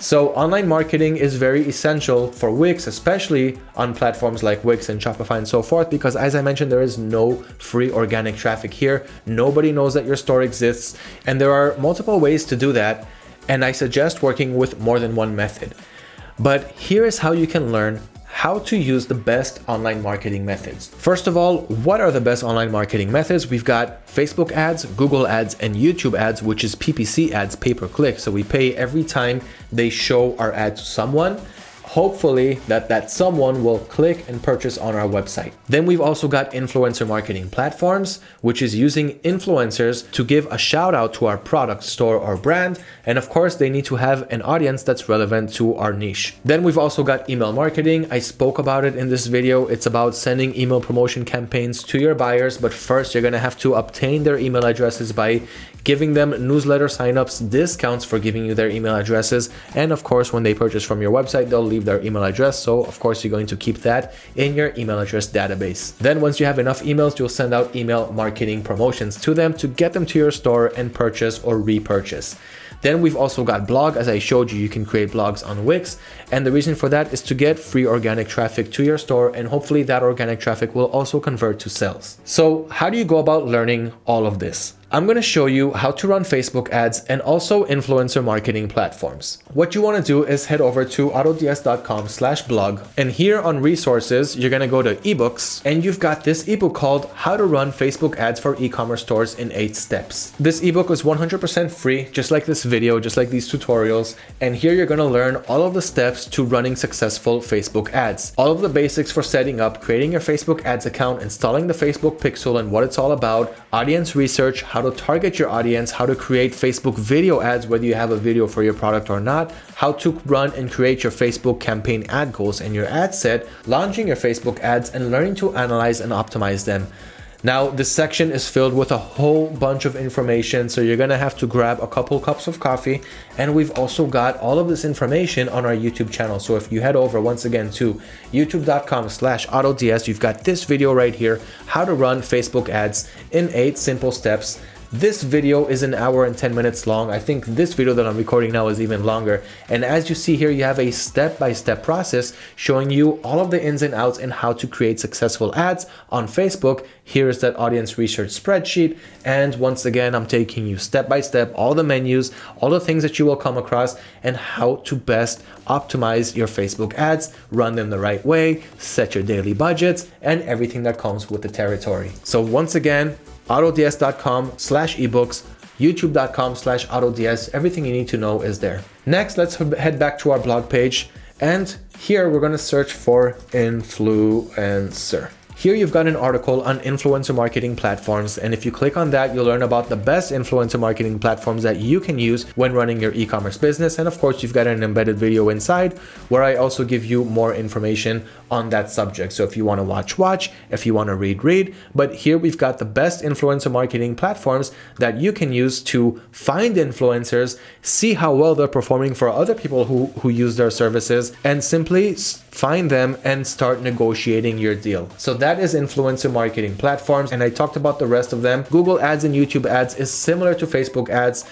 So online marketing is very essential for Wix, especially on platforms like Wix and Shopify and so forth, because as I mentioned, there is no free organic traffic here. Nobody knows that your store exists. And there are multiple ways to do that. And I suggest working with more than one method. But here is how you can learn how to use the best online marketing methods. First of all, what are the best online marketing methods? We've got Facebook ads, Google ads, and YouTube ads, which is PPC ads, pay per click. So we pay every time they show our ad to someone hopefully that that someone will click and purchase on our website. Then we've also got influencer marketing platforms, which is using influencers to give a shout out to our product, store, or brand. And of course, they need to have an audience that's relevant to our niche. Then we've also got email marketing. I spoke about it in this video. It's about sending email promotion campaigns to your buyers, but first you're gonna have to obtain their email addresses by giving them newsletter signups, discounts for giving you their email addresses. And of course, when they purchase from your website, they'll leave their email address. So of course, you're going to keep that in your email address database. Then once you have enough emails, you'll send out email marketing promotions to them to get them to your store and purchase or repurchase. Then we've also got blog. As I showed you, you can create blogs on Wix. And the reason for that is to get free organic traffic to your store. And hopefully that organic traffic will also convert to sales. So how do you go about learning all of this? I'm going to show you how to run Facebook ads and also influencer marketing platforms. What you want to do is head over to autods.com slash blog and here on resources, you're going to go to ebooks and you've got this ebook called how to run Facebook ads for e-commerce stores in eight steps. This ebook is 100% free, just like this video, just like these tutorials. And here you're going to learn all of the steps to running successful Facebook ads, all of the basics for setting up, creating your Facebook ads account, installing the Facebook pixel and what it's all about, audience research, how to target your audience, how to create Facebook video ads, whether you have a video for your product or not, how to run and create your Facebook campaign ad goals and your ad set, launching your Facebook ads, and learning to analyze and optimize them. Now, this section is filled with a whole bunch of information, so you're gonna have to grab a couple cups of coffee, and we've also got all of this information on our YouTube channel. So if you head over once again to youtube.com slash autods, you've got this video right here, how to run Facebook ads in eight simple steps This video is an hour and 10 minutes long. I think this video that I'm recording now is even longer. And as you see here, you have a step-by-step -step process showing you all of the ins and outs and how to create successful ads on Facebook. Here is that audience research spreadsheet. And once again, I'm taking you step by step, all the menus, all the things that you will come across and how to best optimize your Facebook ads, run them the right way, set your daily budgets, and everything that comes with the territory. So once again, autods.com slash ebooks, youtube.com slash autods. Everything you need to know is there. Next, let's head back to our blog page. And here we're going to search for influencer. Here you've got an article on influencer marketing platforms and if you click on that you'll learn about the best influencer marketing platforms that you can use when running your e-commerce business and of course you've got an embedded video inside where I also give you more information on that subject. So if you want to watch, watch, if you want to read, read, but here we've got the best influencer marketing platforms that you can use to find influencers, see how well they're performing for other people who, who use their services and simply find them and start negotiating your deal. So that is influencer marketing platforms. And I talked about the rest of them. Google ads and YouTube ads is similar to Facebook ads.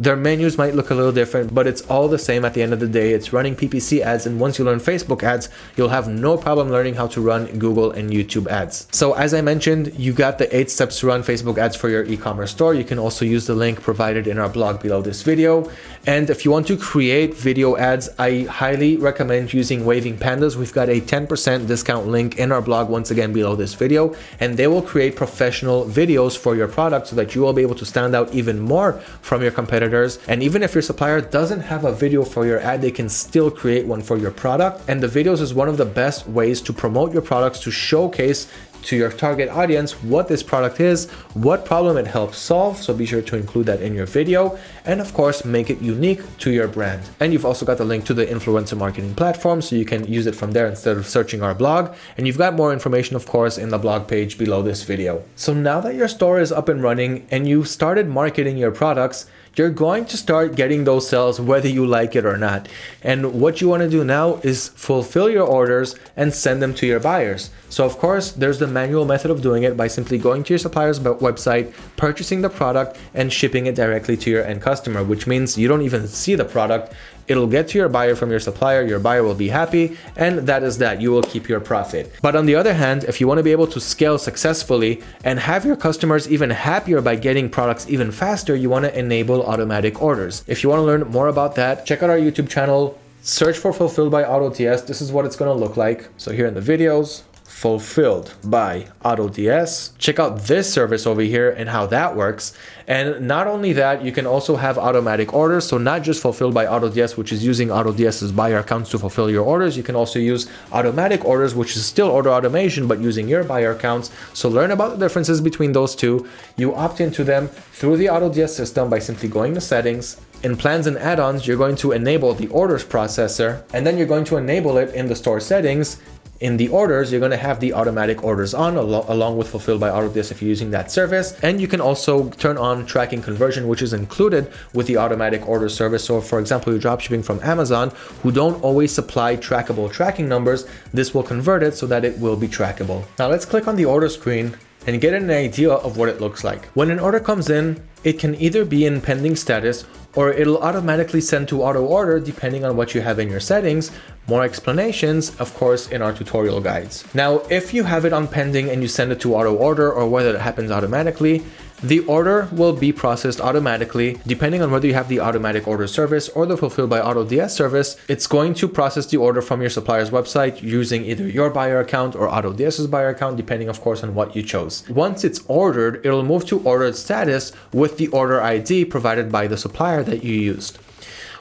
Their menus might look a little different, but it's all the same at the end of the day. It's running PPC ads. And once you learn Facebook ads, you'll have no problem learning how to run Google and YouTube ads. So as I mentioned, you got the eight steps to run Facebook ads for your e-commerce store. You can also use the link provided in our blog below this video. And if you want to create video ads, I highly recommend using Waving Pandas. We've got a 10% discount link in our blog once again below this video, and they will create professional videos for your product so that you will be able to stand out even more from your competitors competitors. And even if your supplier doesn't have a video for your ad, they can still create one for your product. And the videos is one of the best ways to promote your products to showcase to your target audience what this product is, what problem it helps solve. So be sure to include that in your video and of course make it unique to your brand. And you've also got the link to the influencer marketing platform so you can use it from there instead of searching our blog. And you've got more information of course in the blog page below this video. So now that your store is up and running and you've started marketing your products, you're going to start getting those sales whether you like it or not. And what you want to do now is fulfill your orders and send them to your buyers. So of course, there's the manual method of doing it by simply going to your supplier's website, purchasing the product and shipping it directly to your end customer, which means you don't even see the product. It'll get to your buyer from your supplier, your buyer will be happy, and that is that, you will keep your profit. But on the other hand, if you wanna be able to scale successfully and have your customers even happier by getting products even faster, you wanna enable automatic orders. If you wanna learn more about that, check out our YouTube channel, search for Fulfilled by AutoDS. This is what it's gonna look like. So here in the videos, fulfilled by AutoDS. Check out this service over here and how that works. And not only that, you can also have automatic orders. So not just fulfilled by AutoDS, which is using AutoDS's buyer accounts to fulfill your orders. You can also use automatic orders, which is still order automation, but using your buyer accounts. So learn about the differences between those two. You opt into them through the AutoDS system by simply going to settings, in plans and add-ons, you're going to enable the orders processor, and then you're going to enable it in the store settings in the orders, you're going to have the automatic orders on al along with fulfilled by AutoDS if you're using that service. And you can also turn on tracking conversion, which is included with the automatic order service. So for example, you're dropshipping from Amazon, who don't always supply trackable tracking numbers, this will convert it so that it will be trackable. Now let's click on the order screen and get an idea of what it looks like. When an order comes in, it can either be in pending status or it'll automatically send to auto order depending on what you have in your settings. More explanations, of course, in our tutorial guides. Now, if you have it on pending and you send it to auto order or whether it happens automatically, the order will be processed automatically depending on whether you have the automatic order service or the fulfilled by AutoDS service. It's going to process the order from your supplier's website using either your buyer account or AutoDS's buyer account, depending of course on what you chose. Once it's ordered, it'll move to ordered status with the order ID provided by the supplier that you used.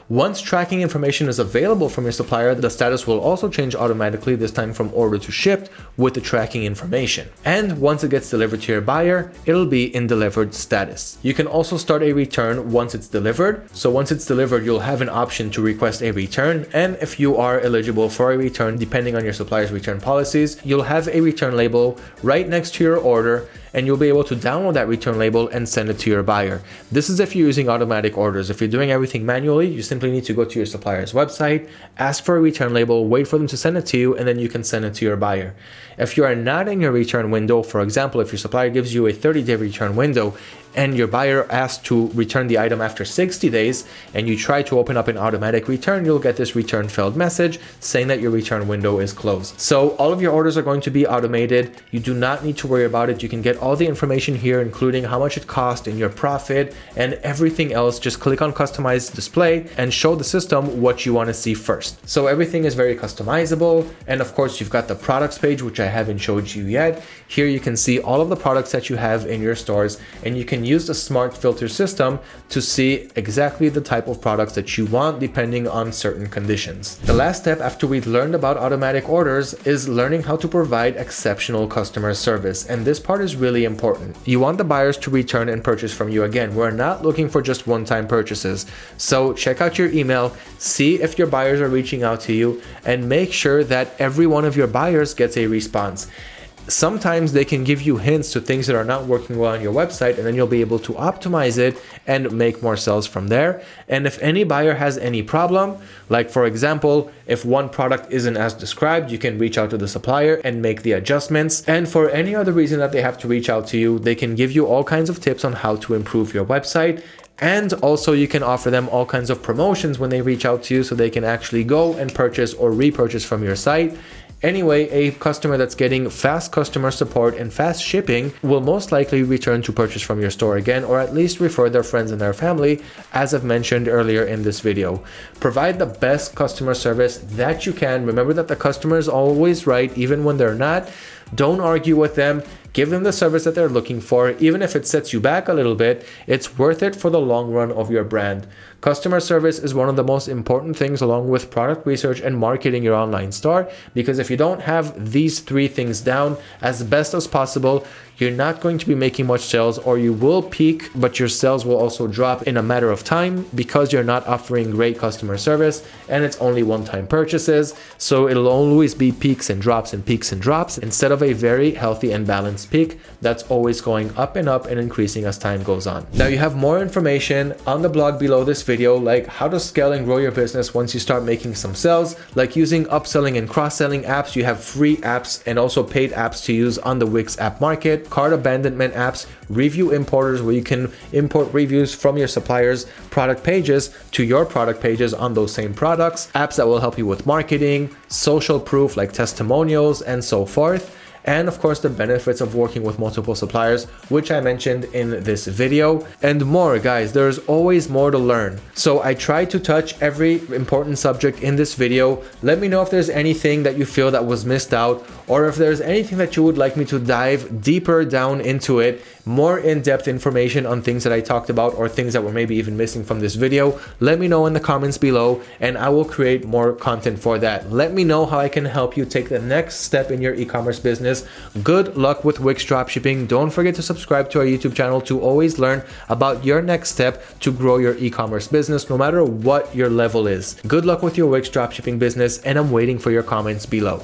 Once tracking information is available from your supplier, the status will also change automatically, this time from order to shipped, with the tracking information. And once it gets delivered to your buyer, it'll be in delivered status. You can also start a return once it's delivered. So once it's delivered, you'll have an option to request a return. And if you are eligible for a return, depending on your supplier's return policies, you'll have a return label right next to your order and you'll be able to download that return label and send it to your buyer. This is if you're using automatic orders. If you're doing everything manually, you simply need to go to your supplier's website, ask for a return label, wait for them to send it to you, and then you can send it to your buyer. If you are not in your return window, for example, if your supplier gives you a 30 day return window and your buyer asks to return the item after 60 days and you try to open up an automatic return, you'll get this return failed message saying that your return window is closed. So all of your orders are going to be automated. You do not need to worry about it. You can get all the information here, including how much it cost and your profit and everything else. Just click on customize display and show the system what you want to see first. So everything is very customizable. And of course, you've got the products page, which I haven't showed you yet. Here you can see all of the products that you have in your stores and you can use the smart filter system to see exactly the type of products that you want depending on certain conditions. The last step after we've learned about automatic orders is learning how to provide exceptional customer service. And this part is really important. You want the buyers to return and purchase from you again. We're not looking for just one-time purchases. So check out your email, see if your buyers are reaching out to you and make sure that every one of your buyers gets a response sometimes they can give you hints to things that are not working well on your website and then you'll be able to optimize it and make more sales from there. And if any buyer has any problem, like for example, if one product isn't as described, you can reach out to the supplier and make the adjustments. And for any other reason that they have to reach out to you, they can give you all kinds of tips on how to improve your website and also you can offer them all kinds of promotions when they reach out to you so they can actually go and purchase or repurchase from your site Anyway, a customer that's getting fast customer support and fast shipping will most likely return to purchase from your store again or at least refer their friends and their family as I've mentioned earlier in this video. Provide the best customer service that you can. Remember that the customer is always right even when they're not. Don't argue with them. Give them the service that they're looking for. Even if it sets you back a little bit, it's worth it for the long run of your brand. Customer service is one of the most important things along with product research and marketing your online store because if you don't have these three things down as best as possible, you're not going to be making much sales or you will peak, but your sales will also drop in a matter of time because you're not offering great customer service and it's only one-time purchases. So it'll always be peaks and drops and peaks and drops instead of a very healthy and balanced peak that's always going up and up and increasing as time goes on. Now you have more information on the blog below this video, like how to scale and grow your business once you start making some sales, like using upselling and cross-selling apps. You have free apps and also paid apps to use on the Wix app market cart abandonment apps, review importers where you can import reviews from your suppliers product pages to your product pages on those same products, apps that will help you with marketing, social proof like testimonials and so forth and of course the benefits of working with multiple suppliers, which I mentioned in this video, and more guys, there's always more to learn. So I try to touch every important subject in this video. Let me know if there's anything that you feel that was missed out or if there's anything that you would like me to dive deeper down into it, more in-depth information on things that I talked about or things that were maybe even missing from this video, let me know in the comments below and I will create more content for that. Let me know how I can help you take the next step in your e-commerce business. Good luck with Wix dropshipping. Don't forget to subscribe to our YouTube channel to always learn about your next step to grow your e-commerce business no matter what your level is. Good luck with your Wix dropshipping business and I'm waiting for your comments below.